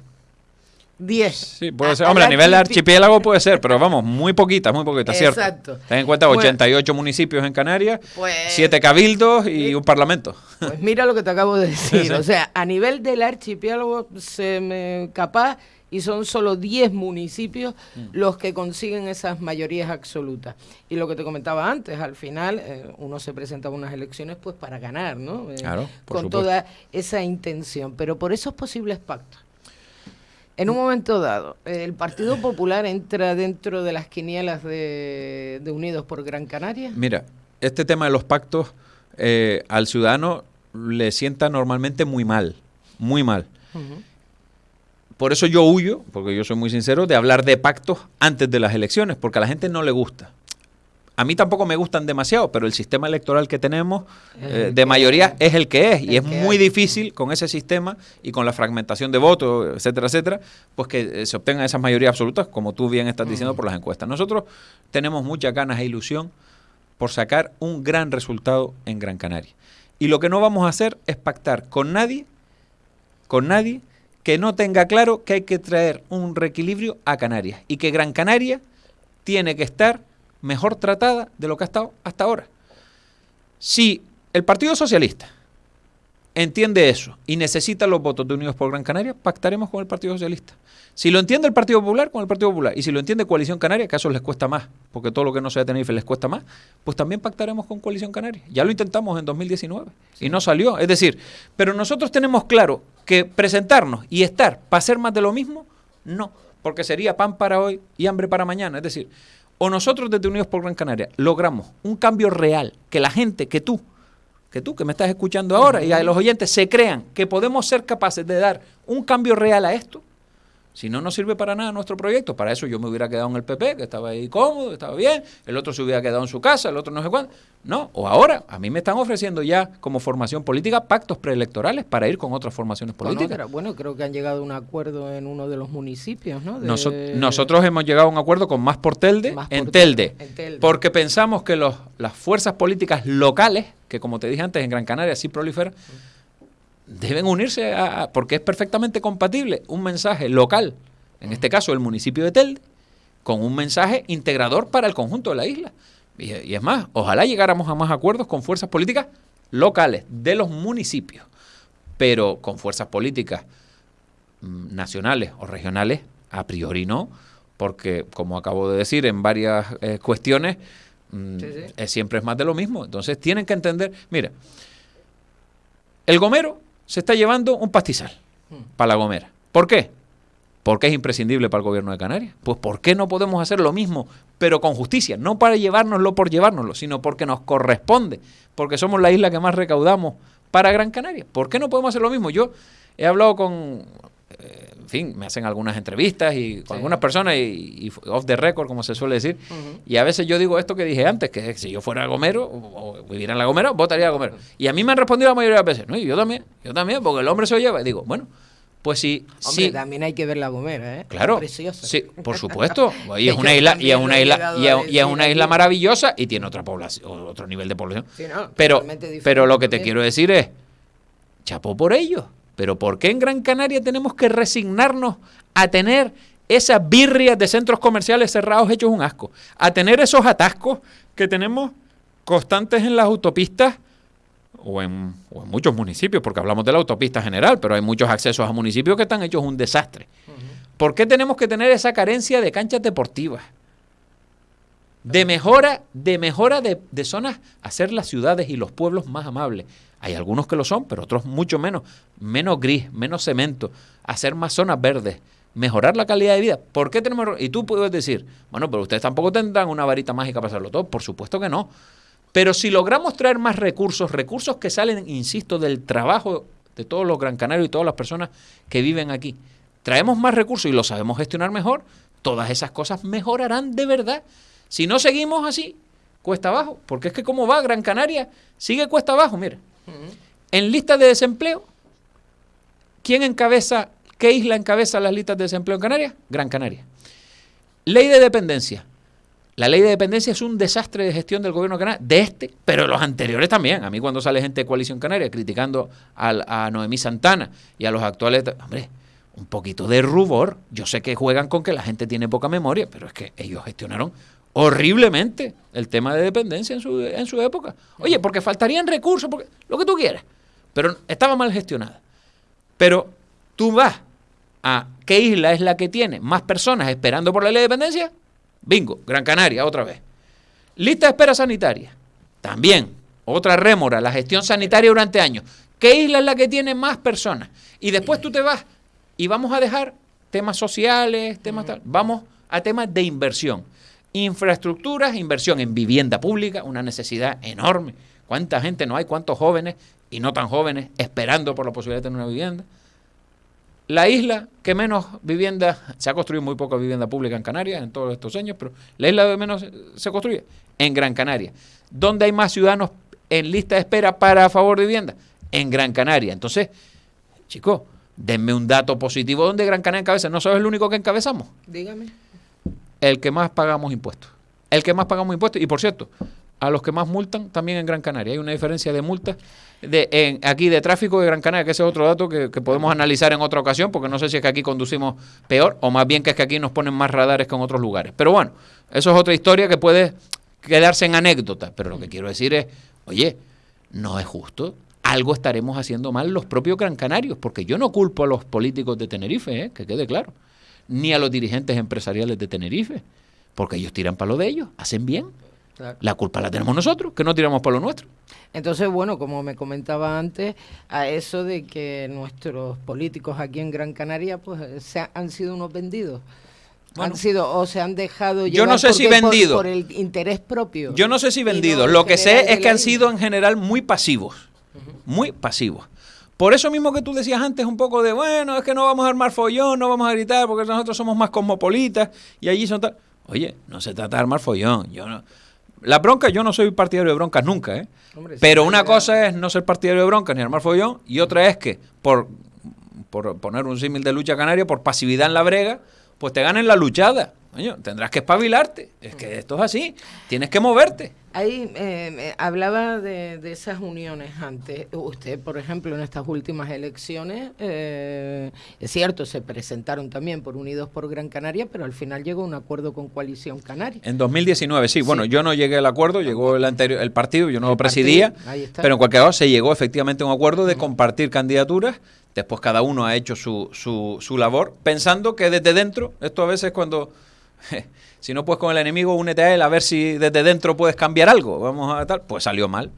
10. Sí, puede ser. Hombre, a nivel de archipiélago puede ser, pero vamos, muy poquitas, muy poquitas, ¿cierto? Exacto. Ten en cuenta Bueno. 88 municipios en Canarias, Pues- 7 cabildos y un parlamento. Pues mira lo que te acabo de decir. Sí. O sea, a nivel del archipiélago se me capaz y son solo 10 municipios Mm. los que consiguen esas mayorías absolutas. Y lo que te comentaba antes, al final eh, uno se presenta a unas elecciones pues para ganar, ¿no? Eh, Claro, por con supuesto. toda esa intención, pero por esos posibles pactos. En un momento dado, el Partido Popular entra dentro de las quinielas de, de Unidos por Gran Canaria. Mira, este tema de los pactos eh, al ciudadano le sienta normalmente muy mal, muy mal. Por eso yo huyo, porque yo soy muy sincero, de hablar de pactos antes de las elecciones, porque a la gente no le gusta. A mí tampoco me gustan demasiado, pero el sistema electoral que tenemos eh, de mayoría es el que es, y es muy difícil con ese sistema y con la fragmentación de votos, etcétera, etcétera, pues que eh, se obtengan esas mayorías absolutas, como tú bien estás diciendo por las encuestas. Nosotros tenemos muchas ganas e ilusión por sacar un gran resultado en Gran Canaria. Y lo que no vamos a hacer es pactar con nadie, con nadie que no tenga claro que hay que traer un reequilibrio a Canarias y que Gran Canaria tiene que estar mejor tratada de lo que ha estado hasta ahora. Si el Partido Socialista entiende eso y necesita los votos de Unidos por Gran Canaria, pactaremos con el Partido Socialista. Si lo entiende el Partido Popular, con el Partido Popular. Y si lo entiende Coalición Canaria, que a eso les cuesta más, porque todo lo que no sea Tenerife les cuesta más, pues también pactaremos con Coalición Canaria. Ya lo intentamos en 2019 y no salió. Es decir, pero nosotros tenemos claro que presentarnos y estar para hacer más de lo mismo, no, porque sería pan para hoy y hambre para mañana. Es decir, o nosotros desde Unidos por Gran Canaria logramos un cambio real, que la gente, que tú, que tú que me estás escuchando ahora y a los oyentes se crean que podemos ser capaces de dar un cambio real a esto, Si no, no sirve para nada nuestro proyecto. Para eso yo me hubiera quedado en el PP, que estaba ahí cómodo, estaba bien. El otro se hubiera quedado en su casa, el otro no sé cuándo. No, o ahora, a mí me están ofreciendo ya como formación política pactos preelectorales para ir con otras formaciones políticas. Bueno, creo que han llegado a un acuerdo en uno de los municipios, ¿no? nosotros hemos llegado a un acuerdo con Más por Telde, en, Telde, porque pensamos que los, las fuerzas políticas locales, que como te dije antes, en Gran Canaria sí proliferan, deben unirse a, porque es perfectamente compatible un mensaje local, en este caso el municipio de Telde, con un mensaje integrador para el conjunto de la isla. Y, y, es más, ojalá llegáramos a más acuerdos con fuerzas políticas locales de los municipios, pero con fuerzas políticas mm, nacionales o regionales, a priori no, porque como acabo de decir en varias eh, cuestiones, mm, siempre es más de lo mismo. Entonces tienen que entender, mira, el gomero se está llevando un pastizal para la Gomera. ¿Por qué? Porque es imprescindible para el gobierno de Canarias. Pues ¿por qué no podemos hacer lo mismo, pero con justicia? No para llevárnoslo por llevárnoslo, sino porque nos corresponde, porque somos la isla que más recaudamos para Gran Canaria. ¿Por qué no podemos hacer lo mismo? Yo he hablado con, en fin, me hacen algunas entrevistas y con algunas personas y, off the record, como se suele decir. Y a veces yo digo esto que dije antes, que si yo fuera Gomero o, viviera en la Gomera, votaría a Gomero. Y a mí me han respondido la mayoría de las veces, no, y yo también, yo también, porque el hombre se lo lleva. Y digo, bueno, pues sí, Hombre, también hay que ver la Gomera, ¿eh? Claro. Sí, por supuesto. Y es una isla, y es una isla, y es, una isla maravillosa y tiene otra población, otro nivel de población. pero, pero lo que te quiero decir es, chapó por ello. Pero ¿por qué en Gran Canaria tenemos que resignarnos a tener esas birrias de centros comerciales cerrados hechos un asco? A tener esos atascos que tenemos constantes en las autopistas o en, muchos municipios, porque hablamos de la autopista general, pero hay muchos accesos a municipios que están hechos un desastre. ¿Por qué tenemos que tener esa carencia de canchas deportivas? De mejora, de mejora de, de zonas, hacer las ciudades y los pueblos más amables. Hay algunos que lo son, pero otros mucho menos. Menos gris, menos cemento, hacer más zonas verdes, mejorar la calidad de vida. ¿Por qué tenemos.? Y tú puedes decir, bueno, pero ustedes tampoco tendrán una varita mágica para hacerlo todo. Por supuesto que no. Pero si logramos traer más recursos, recursos que salen, insisto, del trabajo de todos los gran canarios y todas las personas que viven aquí, traemos más recursos y lo sabemos gestionar mejor, todas esas cosas mejorarán de verdad. Si no seguimos así, cuesta abajo, porque es que como va Gran Canaria, sigue cuesta abajo, mira. En listas de desempleo, ¿quién encabeza, qué isla encabeza las listas de desempleo en Canarias? Gran Canaria. Ley de dependencia. La ley de dependencia es un desastre de gestión del gobierno de Canarias, de este, pero de los anteriores también. A mí cuando sale gente de Coalición Canaria criticando a, Noemí Santana y a los actuales... Hombre, un poquito de rubor. Yo sé que juegan con que la gente tiene poca memoria, pero es que ellos gestionaron horriblemente el tema de dependencia en su, en su época. Oye, porque faltarían recursos, lo que tú quieras. Pero estaba mal gestionada. Pero tú vas a qué isla es la que tiene más personas esperando por la ley de dependencia. Bingo, Gran Canaria, otra vez. Lista de espera sanitaria. También, otra rémora, la gestión sanitaria durante años. ¿Qué isla es la que tiene más personas? Y después tú te vas y vamos a dejar temas sociales, temas tal. Vamos a temas de inversión. Infraestructuras, inversión en vivienda pública, una necesidad enorme. ¿Cuánta gente no hay? ¿Cuántos jóvenes y no tan jóvenes esperando por la posibilidad de tener una vivienda? La isla que menos vivienda, se ha construido muy poca vivienda pública en Canarias en todos estos años, pero la isla que menos se construye, en Gran Canaria. ¿Dónde hay más ciudadanos en lista de espera para favor de vivienda? En Gran Canaria. Entonces, chicos, denme un dato positivo donde Gran Canaria encabeza. ¿No sabes el único que encabezamos? Dígame el que más pagamos impuestos. El que más pagamos impuestos. Y por cierto, a los que más multan también en Gran Canaria. Hay una diferencia de multas de, aquí de tráfico de Gran Canaria, que ese es otro dato que, podemos analizar en otra ocasión, porque no sé si es que aquí conducimos peor o más bien que es que aquí nos ponen más radares que en otros lugares. Pero bueno, eso es otra historia que puede quedarse en anécdota. Pero lo que quiero decir es, oye, no es justo. Algo estaremos haciendo mal los propios gran canarios, porque yo no culpo a los políticos de Tenerife, ¿eh? que quede claro ni a los dirigentes empresariales de Tenerife, porque ellos tiran para lo de ellos, hacen bien. La culpa la tenemos nosotros, que no tiramos para lo nuestro. Entonces, bueno, como me comentaba antes, a eso de que nuestros políticos aquí en Gran Canaria pues se han sido unos vendidos. han sido o se han dejado yo no sé si vendido por, el interés propio. Yo no sé si vendidos. lo que sé es que han sido en general muy pasivos, muy pasivos Por eso mismo que tú decías antes un poco de, bueno, es que no vamos a armar follón, no vamos a gritar porque nosotros somos más cosmopolitas y allí son tal... Oye, no se trata de armar follón. Yo no... La bronca, yo no soy partidario de broncas nunca, ¿eh? Pero una cosa es no ser partidario de broncas ni armar follón y otra es que por, por poner un símil de lucha canaria, por pasividad en la brega, pues te ganen la luchada. Coño, tendrás que espabilarte. Es que esto es así. Tienes que moverte. Ahí eh, hablaba de, esas uniones antes. Usted, por ejemplo, en estas últimas elecciones, eh, es cierto, se presentaron también por Unidos por Gran Canaria, pero al final llegó un acuerdo con Coalición Canaria. En 2019, sí. Bueno, yo no llegué al acuerdo, llegó el anterior, el partido, yo no lo presidía, pero en cualquier caso se llegó efectivamente a un acuerdo de compartir candidaturas. Después cada uno ha hecho su, su, su labor, pensando que desde dentro, esto a veces cuando si no puedes con el enemigo, únete a él a ver si desde dentro puedes cambiar algo. Vamos a tal. Pues salió mal.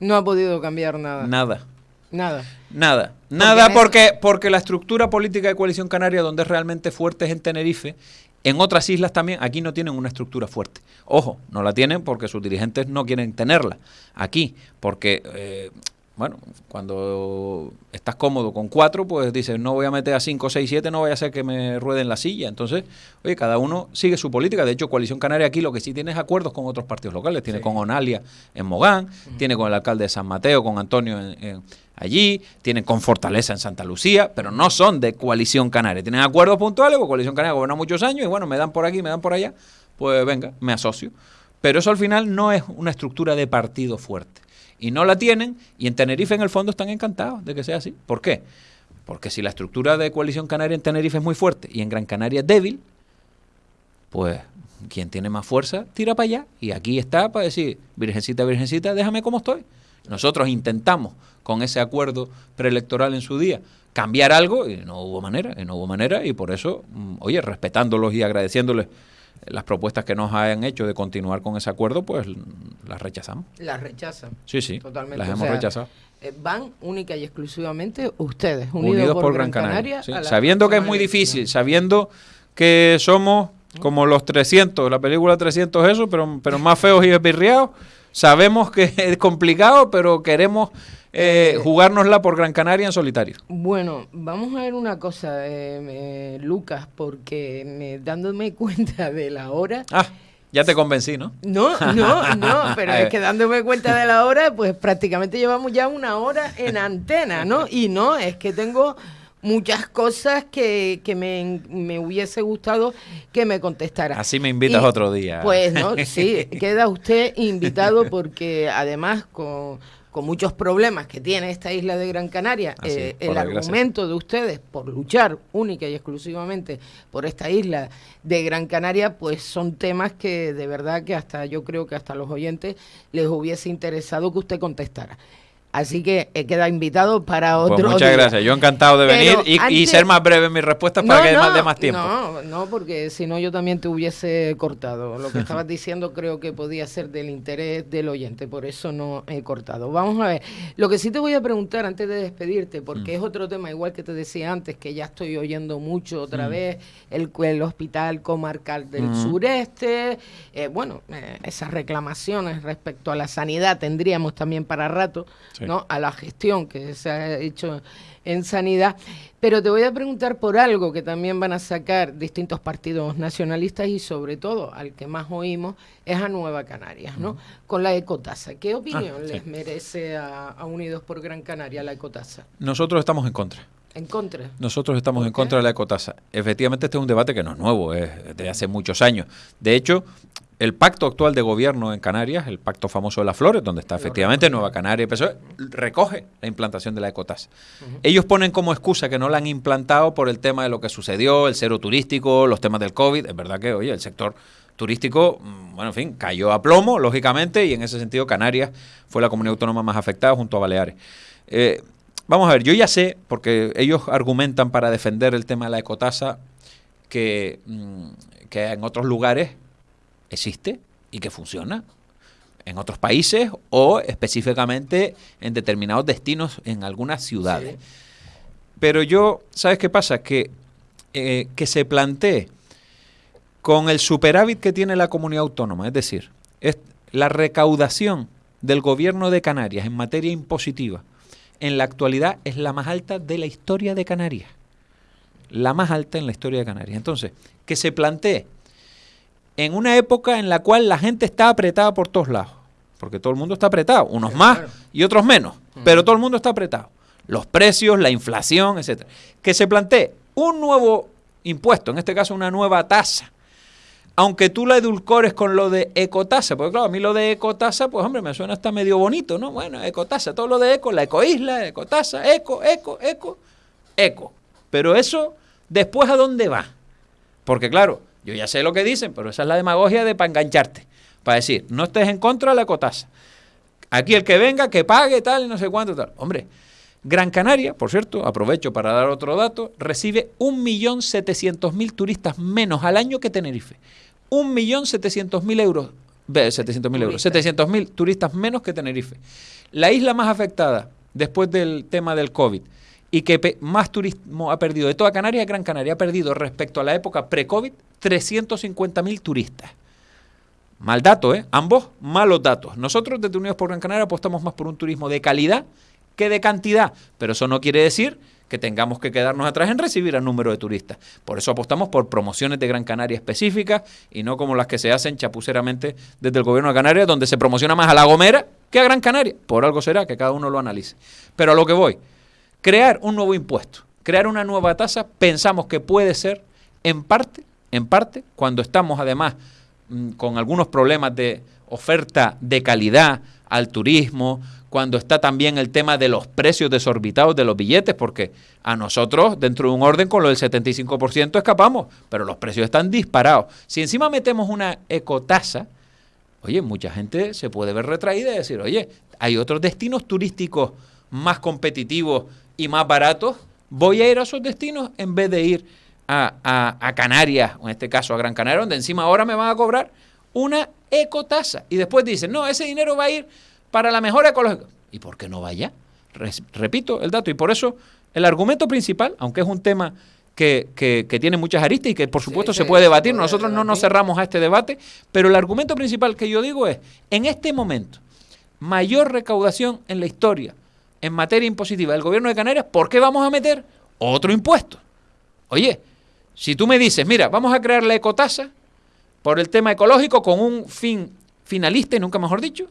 No ha podido cambiar nada. Nada. Nada. Nada. Nada porque, porque la estructura política de Coalición Canaria, donde es realmente fuerte, es en Tenerife. En otras islas también, aquí no tienen una estructura fuerte. Ojo, no la tienen porque sus dirigentes no quieren tenerla. Aquí, porque eh, bueno, cuando estás cómodo con cuatro, pues dices, no voy a meter a cinco, seis, siete, no vaya a ser que me rueden la silla. Entonces, oye, cada uno sigue su política. De hecho, Coalición Canaria aquí lo que sí tiene es acuerdos con otros partidos locales. Tiene con Onalia en Mogán, tiene con el alcalde de San Mateo, con Antonio allí, tiene con Fortaleza en Santa Lucía, pero no son de Coalición Canaria. Tienen acuerdos puntuales, con Coalición Canaria gobierna muchos años y bueno, me dan por aquí, me dan por allá, pues venga, me asocio. Pero eso al final no es una estructura de partido fuerte y no la tienen, y en Tenerife en el fondo están encantados de que sea así. ¿Por qué? Porque si la estructura de coalición canaria en Tenerife es muy fuerte y en Gran Canaria es débil, pues quien tiene más fuerza tira para allá. Y aquí está para decir, Virgencita, Virgencita, déjame como estoy. Nosotros intentamos con ese acuerdo preelectoral en su día cambiar algo y no hubo manera, y no hubo manera, y por eso, mm, oye, respetándolos y agradeciéndoles las propuestas que nos hayan hecho de continuar con ese acuerdo, pues las rechazamos. Las rechazan. Sí, sí. Totalmente. Las hemos rechazado. Eh, van única y exclusivamente ustedes, unidos, por, Gran Canaria. Sabiendo que es muy difícil, sabiendo que somos como los 300, la película 300 eso, pero, pero más feos y espirriados. Sabemos que es complicado, pero queremos eh, jugárnosla por Gran Canaria en solitario. Bueno, vamos a ver una cosa, eh, eh, Lucas, porque dándome cuenta de la hora... Ah. Ya te convencí, ¿no? No, no, no, pero es que dándome cuenta de la hora, pues prácticamente llevamos ya una hora en antena, ¿no? Y no, es que tengo muchas cosas que, que me, me, hubiese gustado que me contestara. Así me invitas otro día. Pues no, sí, queda usted invitado porque además con con muchos problemas que tiene esta isla de Gran Canaria, eh, el argumento de ustedes por luchar única y exclusivamente por esta isla de Gran Canaria, pues son temas que de verdad que hasta yo creo que hasta los oyentes les hubiese interesado que usted contestara. Así que he quedado invitado para pues otro. muchas gracias. Yo encantado de venir y, ser más breve en mis respuestas para que no, dé más tiempo. No, no, porque si no yo también te hubiese cortado. Lo que estabas diciendo creo que podía ser del interés del oyente, por eso no he cortado. Vamos a ver. Lo que sí te voy a preguntar antes de despedirte, porque mm. es otro tema igual que te decía antes, que ya estoy oyendo mucho otra mm. vez, el, el, hospital comarcal del mm. sureste. Eh, bueno, eh, esas reclamaciones respecto a la sanidad tendríamos también para rato. ¿No? a la gestión que se ha hecho en sanidad. Pero te voy a preguntar por algo que también van a sacar distintos partidos nacionalistas y sobre todo al que más oímos es a Nueva Canarias, ¿no? Con la ecotasa. ¿Qué opinión ah, les merece a, Unidos por Gran Canaria la ecotasa? Nosotros estamos en contra. ¿En contra? Nosotros estamos en contra de la ecotasa. Efectivamente, este es un debate que no es nuevo, es de hace muchos años. De hecho, el pacto actual de gobierno en Canarias, el pacto famoso de las flores, donde está efectivamente Nueva Canaria y PSOE, recoge la implantación de la ecotasa. Ellos ponen como excusa que no la han implantado por el tema de lo que sucedió, el cero turístico, los temas del COVID. Es verdad que, oye, el sector turístico, mm, bueno, en fin, cayó a plomo, lógicamente, y en ese sentido Canarias fue la comunidad autónoma más afectada junto a Baleares. Eh, vamos a ver, yo ya sé, porque ellos argumentan para defender el tema de la ecotasa, que, mm, que en otros lugares existe y que funciona en otros países o específicamente en determinados destinos en algunas ciudades. Pero yo, ¿sabes qué pasa? Que, eh, que se plantee con el superávit que tiene la comunidad autónoma, es decir, es la recaudación del gobierno de Canarias en materia impositiva en la actualidad es la más alta de la historia de Canarias. La más alta en la historia de Canarias. Entonces, que se plantee en una época en la cual la gente está apretada por todos lados, porque todo el mundo está apretado, unos más y otros menos, pero todo el mundo está apretado. Los precios, la inflación, etcétera. Que se plantee un nuevo impuesto, en este caso una nueva tasa, aunque tú la edulcores con lo de ecotasa, porque claro, a mí lo de ecotasa, pues hombre, me suena hasta medio bonito, ¿no? Bueno, ecotasa, todo lo de eco, la ecoisla, ecotasa, eco, eco, eco, eco. Pero eso, después a dónde va? Porque claro, yo ya sé lo que dicen, pero esa es la demagogia de para engancharte, para decir, no estés en contra de la ecotasa. Aquí el que venga, que pague, tal, y no sé cuánto, tal. Hombre, Gran Canaria, por cierto, aprovecho para dar otro dato, recibe 1.700.000 turistas menos al año que Tenerife. 1.700.000 euros, 700.000 euros, 700.000 turistas menos que Tenerife. La isla más afectada después del tema del COVID y que más turismo ha perdido de toda Canarias Gran Canaria. Ha perdido respecto a la época pre-COVID 350.000 turistas. Mal dato, ¿eh? Ambos malos datos. Nosotros desde Unidos por Gran Canaria apostamos más por un turismo de calidad que de cantidad, pero eso no quiere decir que tengamos que quedarnos atrás en recibir al número de turistas. Por eso apostamos por promociones de Gran Canaria específicas y no como las que se hacen chapuceramente desde el gobierno de Canarias, donde se promociona más a La Gomera que a Gran Canaria. Por algo será que cada uno lo analice. Pero a lo que voy, crear un nuevo impuesto, crear una nueva tasa, pensamos que puede ser en parte, en parte, cuando estamos además mm, con algunos problemas de oferta de calidad al turismo, cuando está también el tema de los precios desorbitados de los billetes, porque a nosotros, dentro de un orden con lo del 75%, escapamos, pero los precios están disparados. Si encima metemos una ecotasa, oye, mucha gente se puede ver retraída y decir, oye, hay otros destinos turísticos más competitivos y más baratos, voy a ir a esos destinos en vez de ir a, a Canarias, o en este caso a Gran Canaria, donde encima ahora me van a cobrar una ecotasa. Y después dicen, no, ese dinero va a ir para la mejora ecológica. ¿Y por qué no vaya? repito el dato. Y por eso el argumento principal, aunque es un tema que, que, tiene muchas aristas y que por supuesto se puede debatir, nosotros no nos cerramos a este debate, pero el argumento principal que yo digo es, en este momento, mayor recaudación en la historia en materia impositiva del gobierno de Canarias, ¿por qué vamos a meter otro impuesto? Oye, si tú me dices, mira, vamos a crear la ecotasa por el tema ecológico con un fin finalista y nunca mejor dicho,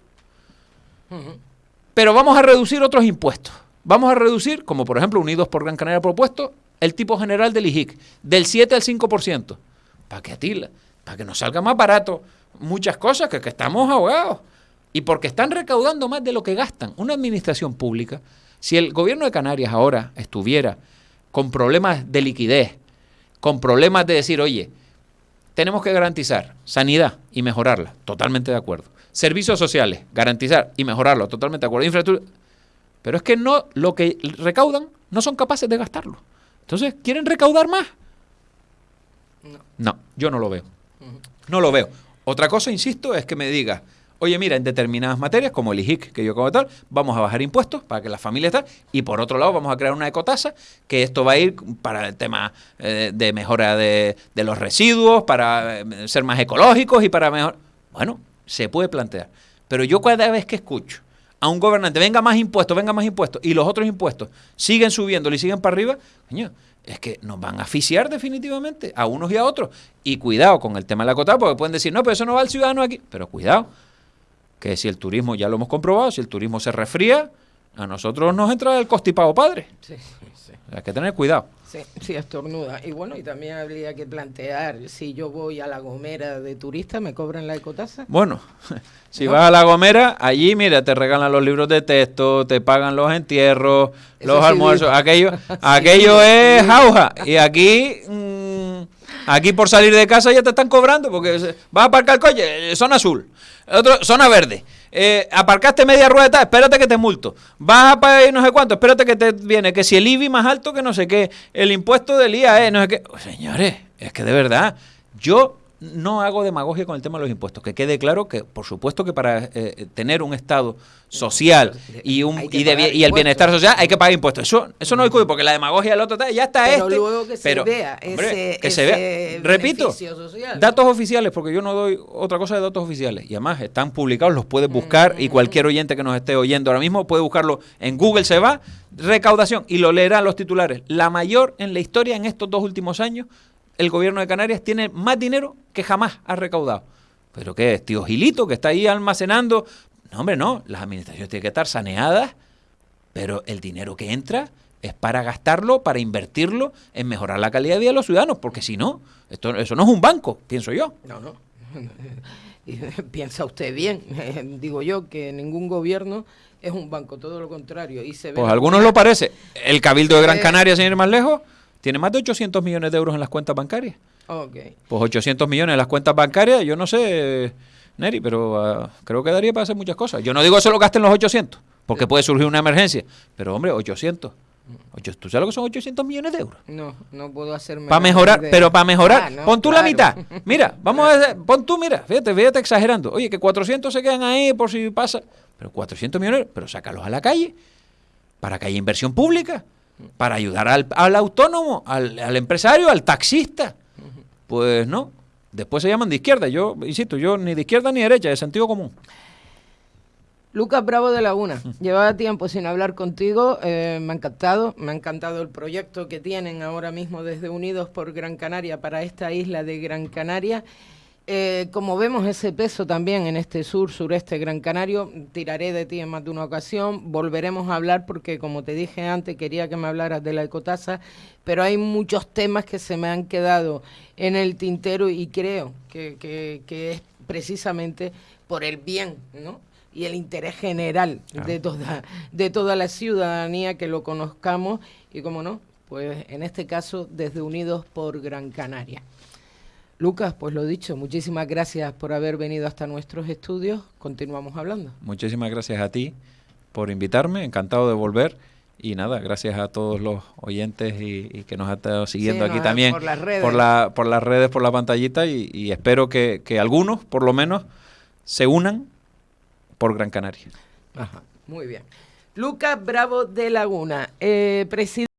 pero vamos a reducir otros impuestos. Vamos a reducir, como por ejemplo Unidos por Gran Canaria propuesto, el tipo general del IJIC, del 7 al 5%. ¿Para qué atila? Para que nos salga más barato muchas cosas, que, que estamos ahogados. Y porque están recaudando más de lo que gastan. Una administración pública, si el gobierno de Canarias ahora estuviera con problemas de liquidez, con problemas de decir, oye, tenemos que garantizar sanidad y mejorarla, totalmente de acuerdo. Servicios sociales, garantizar y mejorarlo, totalmente de acuerdo. Infraestructura. Pero es que no, lo que recaudan no son capaces de gastarlo. Entonces, ¿quieren recaudar más? No, no yo no lo veo. No lo veo. Otra cosa, insisto, es que me diga, oye, mira, en determinadas materias, como el IJIC, que yo como tal, vamos a bajar impuestos para que las familias estén, y por otro lado vamos a crear una ecotasa, que esto va a ir para el tema eh, de mejora de, de, los residuos, para eh, ser más ecológicos y para mejor... Bueno, se puede plantear. Pero yo cada vez que escucho a un gobernante, venga más impuestos, venga más impuestos, y los otros impuestos siguen subiendo y siguen para arriba, coño, es que nos van a asfixiar definitivamente a unos y a otros. Y cuidado con el tema de la cota, porque pueden decir, no, pero eso no va al ciudadano aquí. Pero cuidado, que si el turismo, ya lo hemos comprobado, si el turismo se resfría, a nosotros nos entra el costipago padre. Sí, sí. Hay que tener cuidado. Sí, sí, estornuda. Y bueno, y también habría que plantear, si yo voy a La Gomera de turista, ¿me cobran la ecotasa? Bueno, si vas a La Gomera, allí, mira, te regalan los libros de texto, te pagan los entierros, los almuerzos, aquello, aquello es jauja. Y aquí, mm, aquí por salir de casa ya te están cobrando, porque vas a aparcar el coche, zona azul, otro, zona verde eh, aparcaste media rueda, espérate que te multo. Vas a pagar no sé cuánto, espérate que te viene. Que si el IBI más alto que no sé qué, el impuesto del IAE, no sé qué. Señores, es que de verdad, yo no hago demagogia con el tema de los impuestos. Que quede claro que, por supuesto, que para eh, tener un Estado social y un y, y, el bienestar social hay que pagar impuestos. Eso, eso no discute, porque la demagogia del otro ya está pero este. Luego que se vea ese, que se vea. Repito, datos oficiales, porque yo no doy otra cosa de datos oficiales. Y además están publicados, los puedes buscar y cualquier oyente que nos esté oyendo ahora mismo puede buscarlo en Google, se va, recaudación, y lo leerán los titulares. La mayor en la historia en estos dos últimos años el gobierno de Canarias tiene más dinero que jamás ha recaudado. ¿Pero qué es? Tío Gilito, que está ahí almacenando. No, hombre, no. Las administraciones tienen que estar saneadas, pero el dinero que entra es para gastarlo, para invertirlo en mejorar la calidad de vida de los ciudadanos, porque si no, esto, eso no es un banco, pienso yo. No, no. Piensa usted bien. Digo yo que ningún gobierno es un banco, todo lo contrario. Y se pues a algunos lo parece. El Cabildo de Gran Canaria, sin ir más lejos, tiene más de 800 millones de euros en las cuentas bancarias. Okay. Pues 800 millones en las cuentas bancarias, yo no sé, Neri, pero uh, creo que daría para hacer muchas cosas. Yo no digo que solo gasten los 800, porque puede surgir una emergencia, pero hombre, 800. ¿Tú sabes lo que son 800 millones de euros? No, no puedo hacerme. Para mejorar, pero para mejorar, ah, no, pon tú claro. la mitad. Mira, vamos a hacer, pon tú, mira, fíjate, fíjate exagerando. Oye, que 400 se quedan ahí por si pasa. Pero 400 millones, pero sácalos a la calle, para que haya inversión pública para ayudar al, al autónomo, al, al, empresario, al taxista. Pues no, después se llaman de izquierda. Yo, insisto, yo ni de izquierda ni de derecha, de sentido común. Lucas Bravo de Laguna, llevaba tiempo sin hablar contigo, eh, me ha encantado, me ha encantado el proyecto que tienen ahora mismo desde Unidos por Gran Canaria para esta isla de Gran Canaria eh, como vemos ese peso también en este sur, sureste Gran Canario, tiraré de ti en más de una ocasión, volveremos a hablar porque como te dije antes quería que me hablaras de la ecotasa, pero hay muchos temas que se me han quedado en el tintero y creo que, que, que es precisamente por el bien, ¿no? y el interés general claro. de toda de toda la ciudadanía que lo conozcamos y como no, pues en este caso desde Unidos por Gran Canaria. Lucas, pues lo dicho, muchísimas gracias por haber venido hasta nuestros estudios. Continuamos hablando. Muchísimas gracias a ti por invitarme, encantado de volver. Y nada, gracias a todos los oyentes y, y que nos han estado siguiendo sí, aquí también por las redes, por, la, por las redes, por la pantallita y, y espero que, que, algunos, por lo menos, se unan por Gran Canaria. Ajá, muy bien. Lucas Bravo de Laguna, eh, presidente.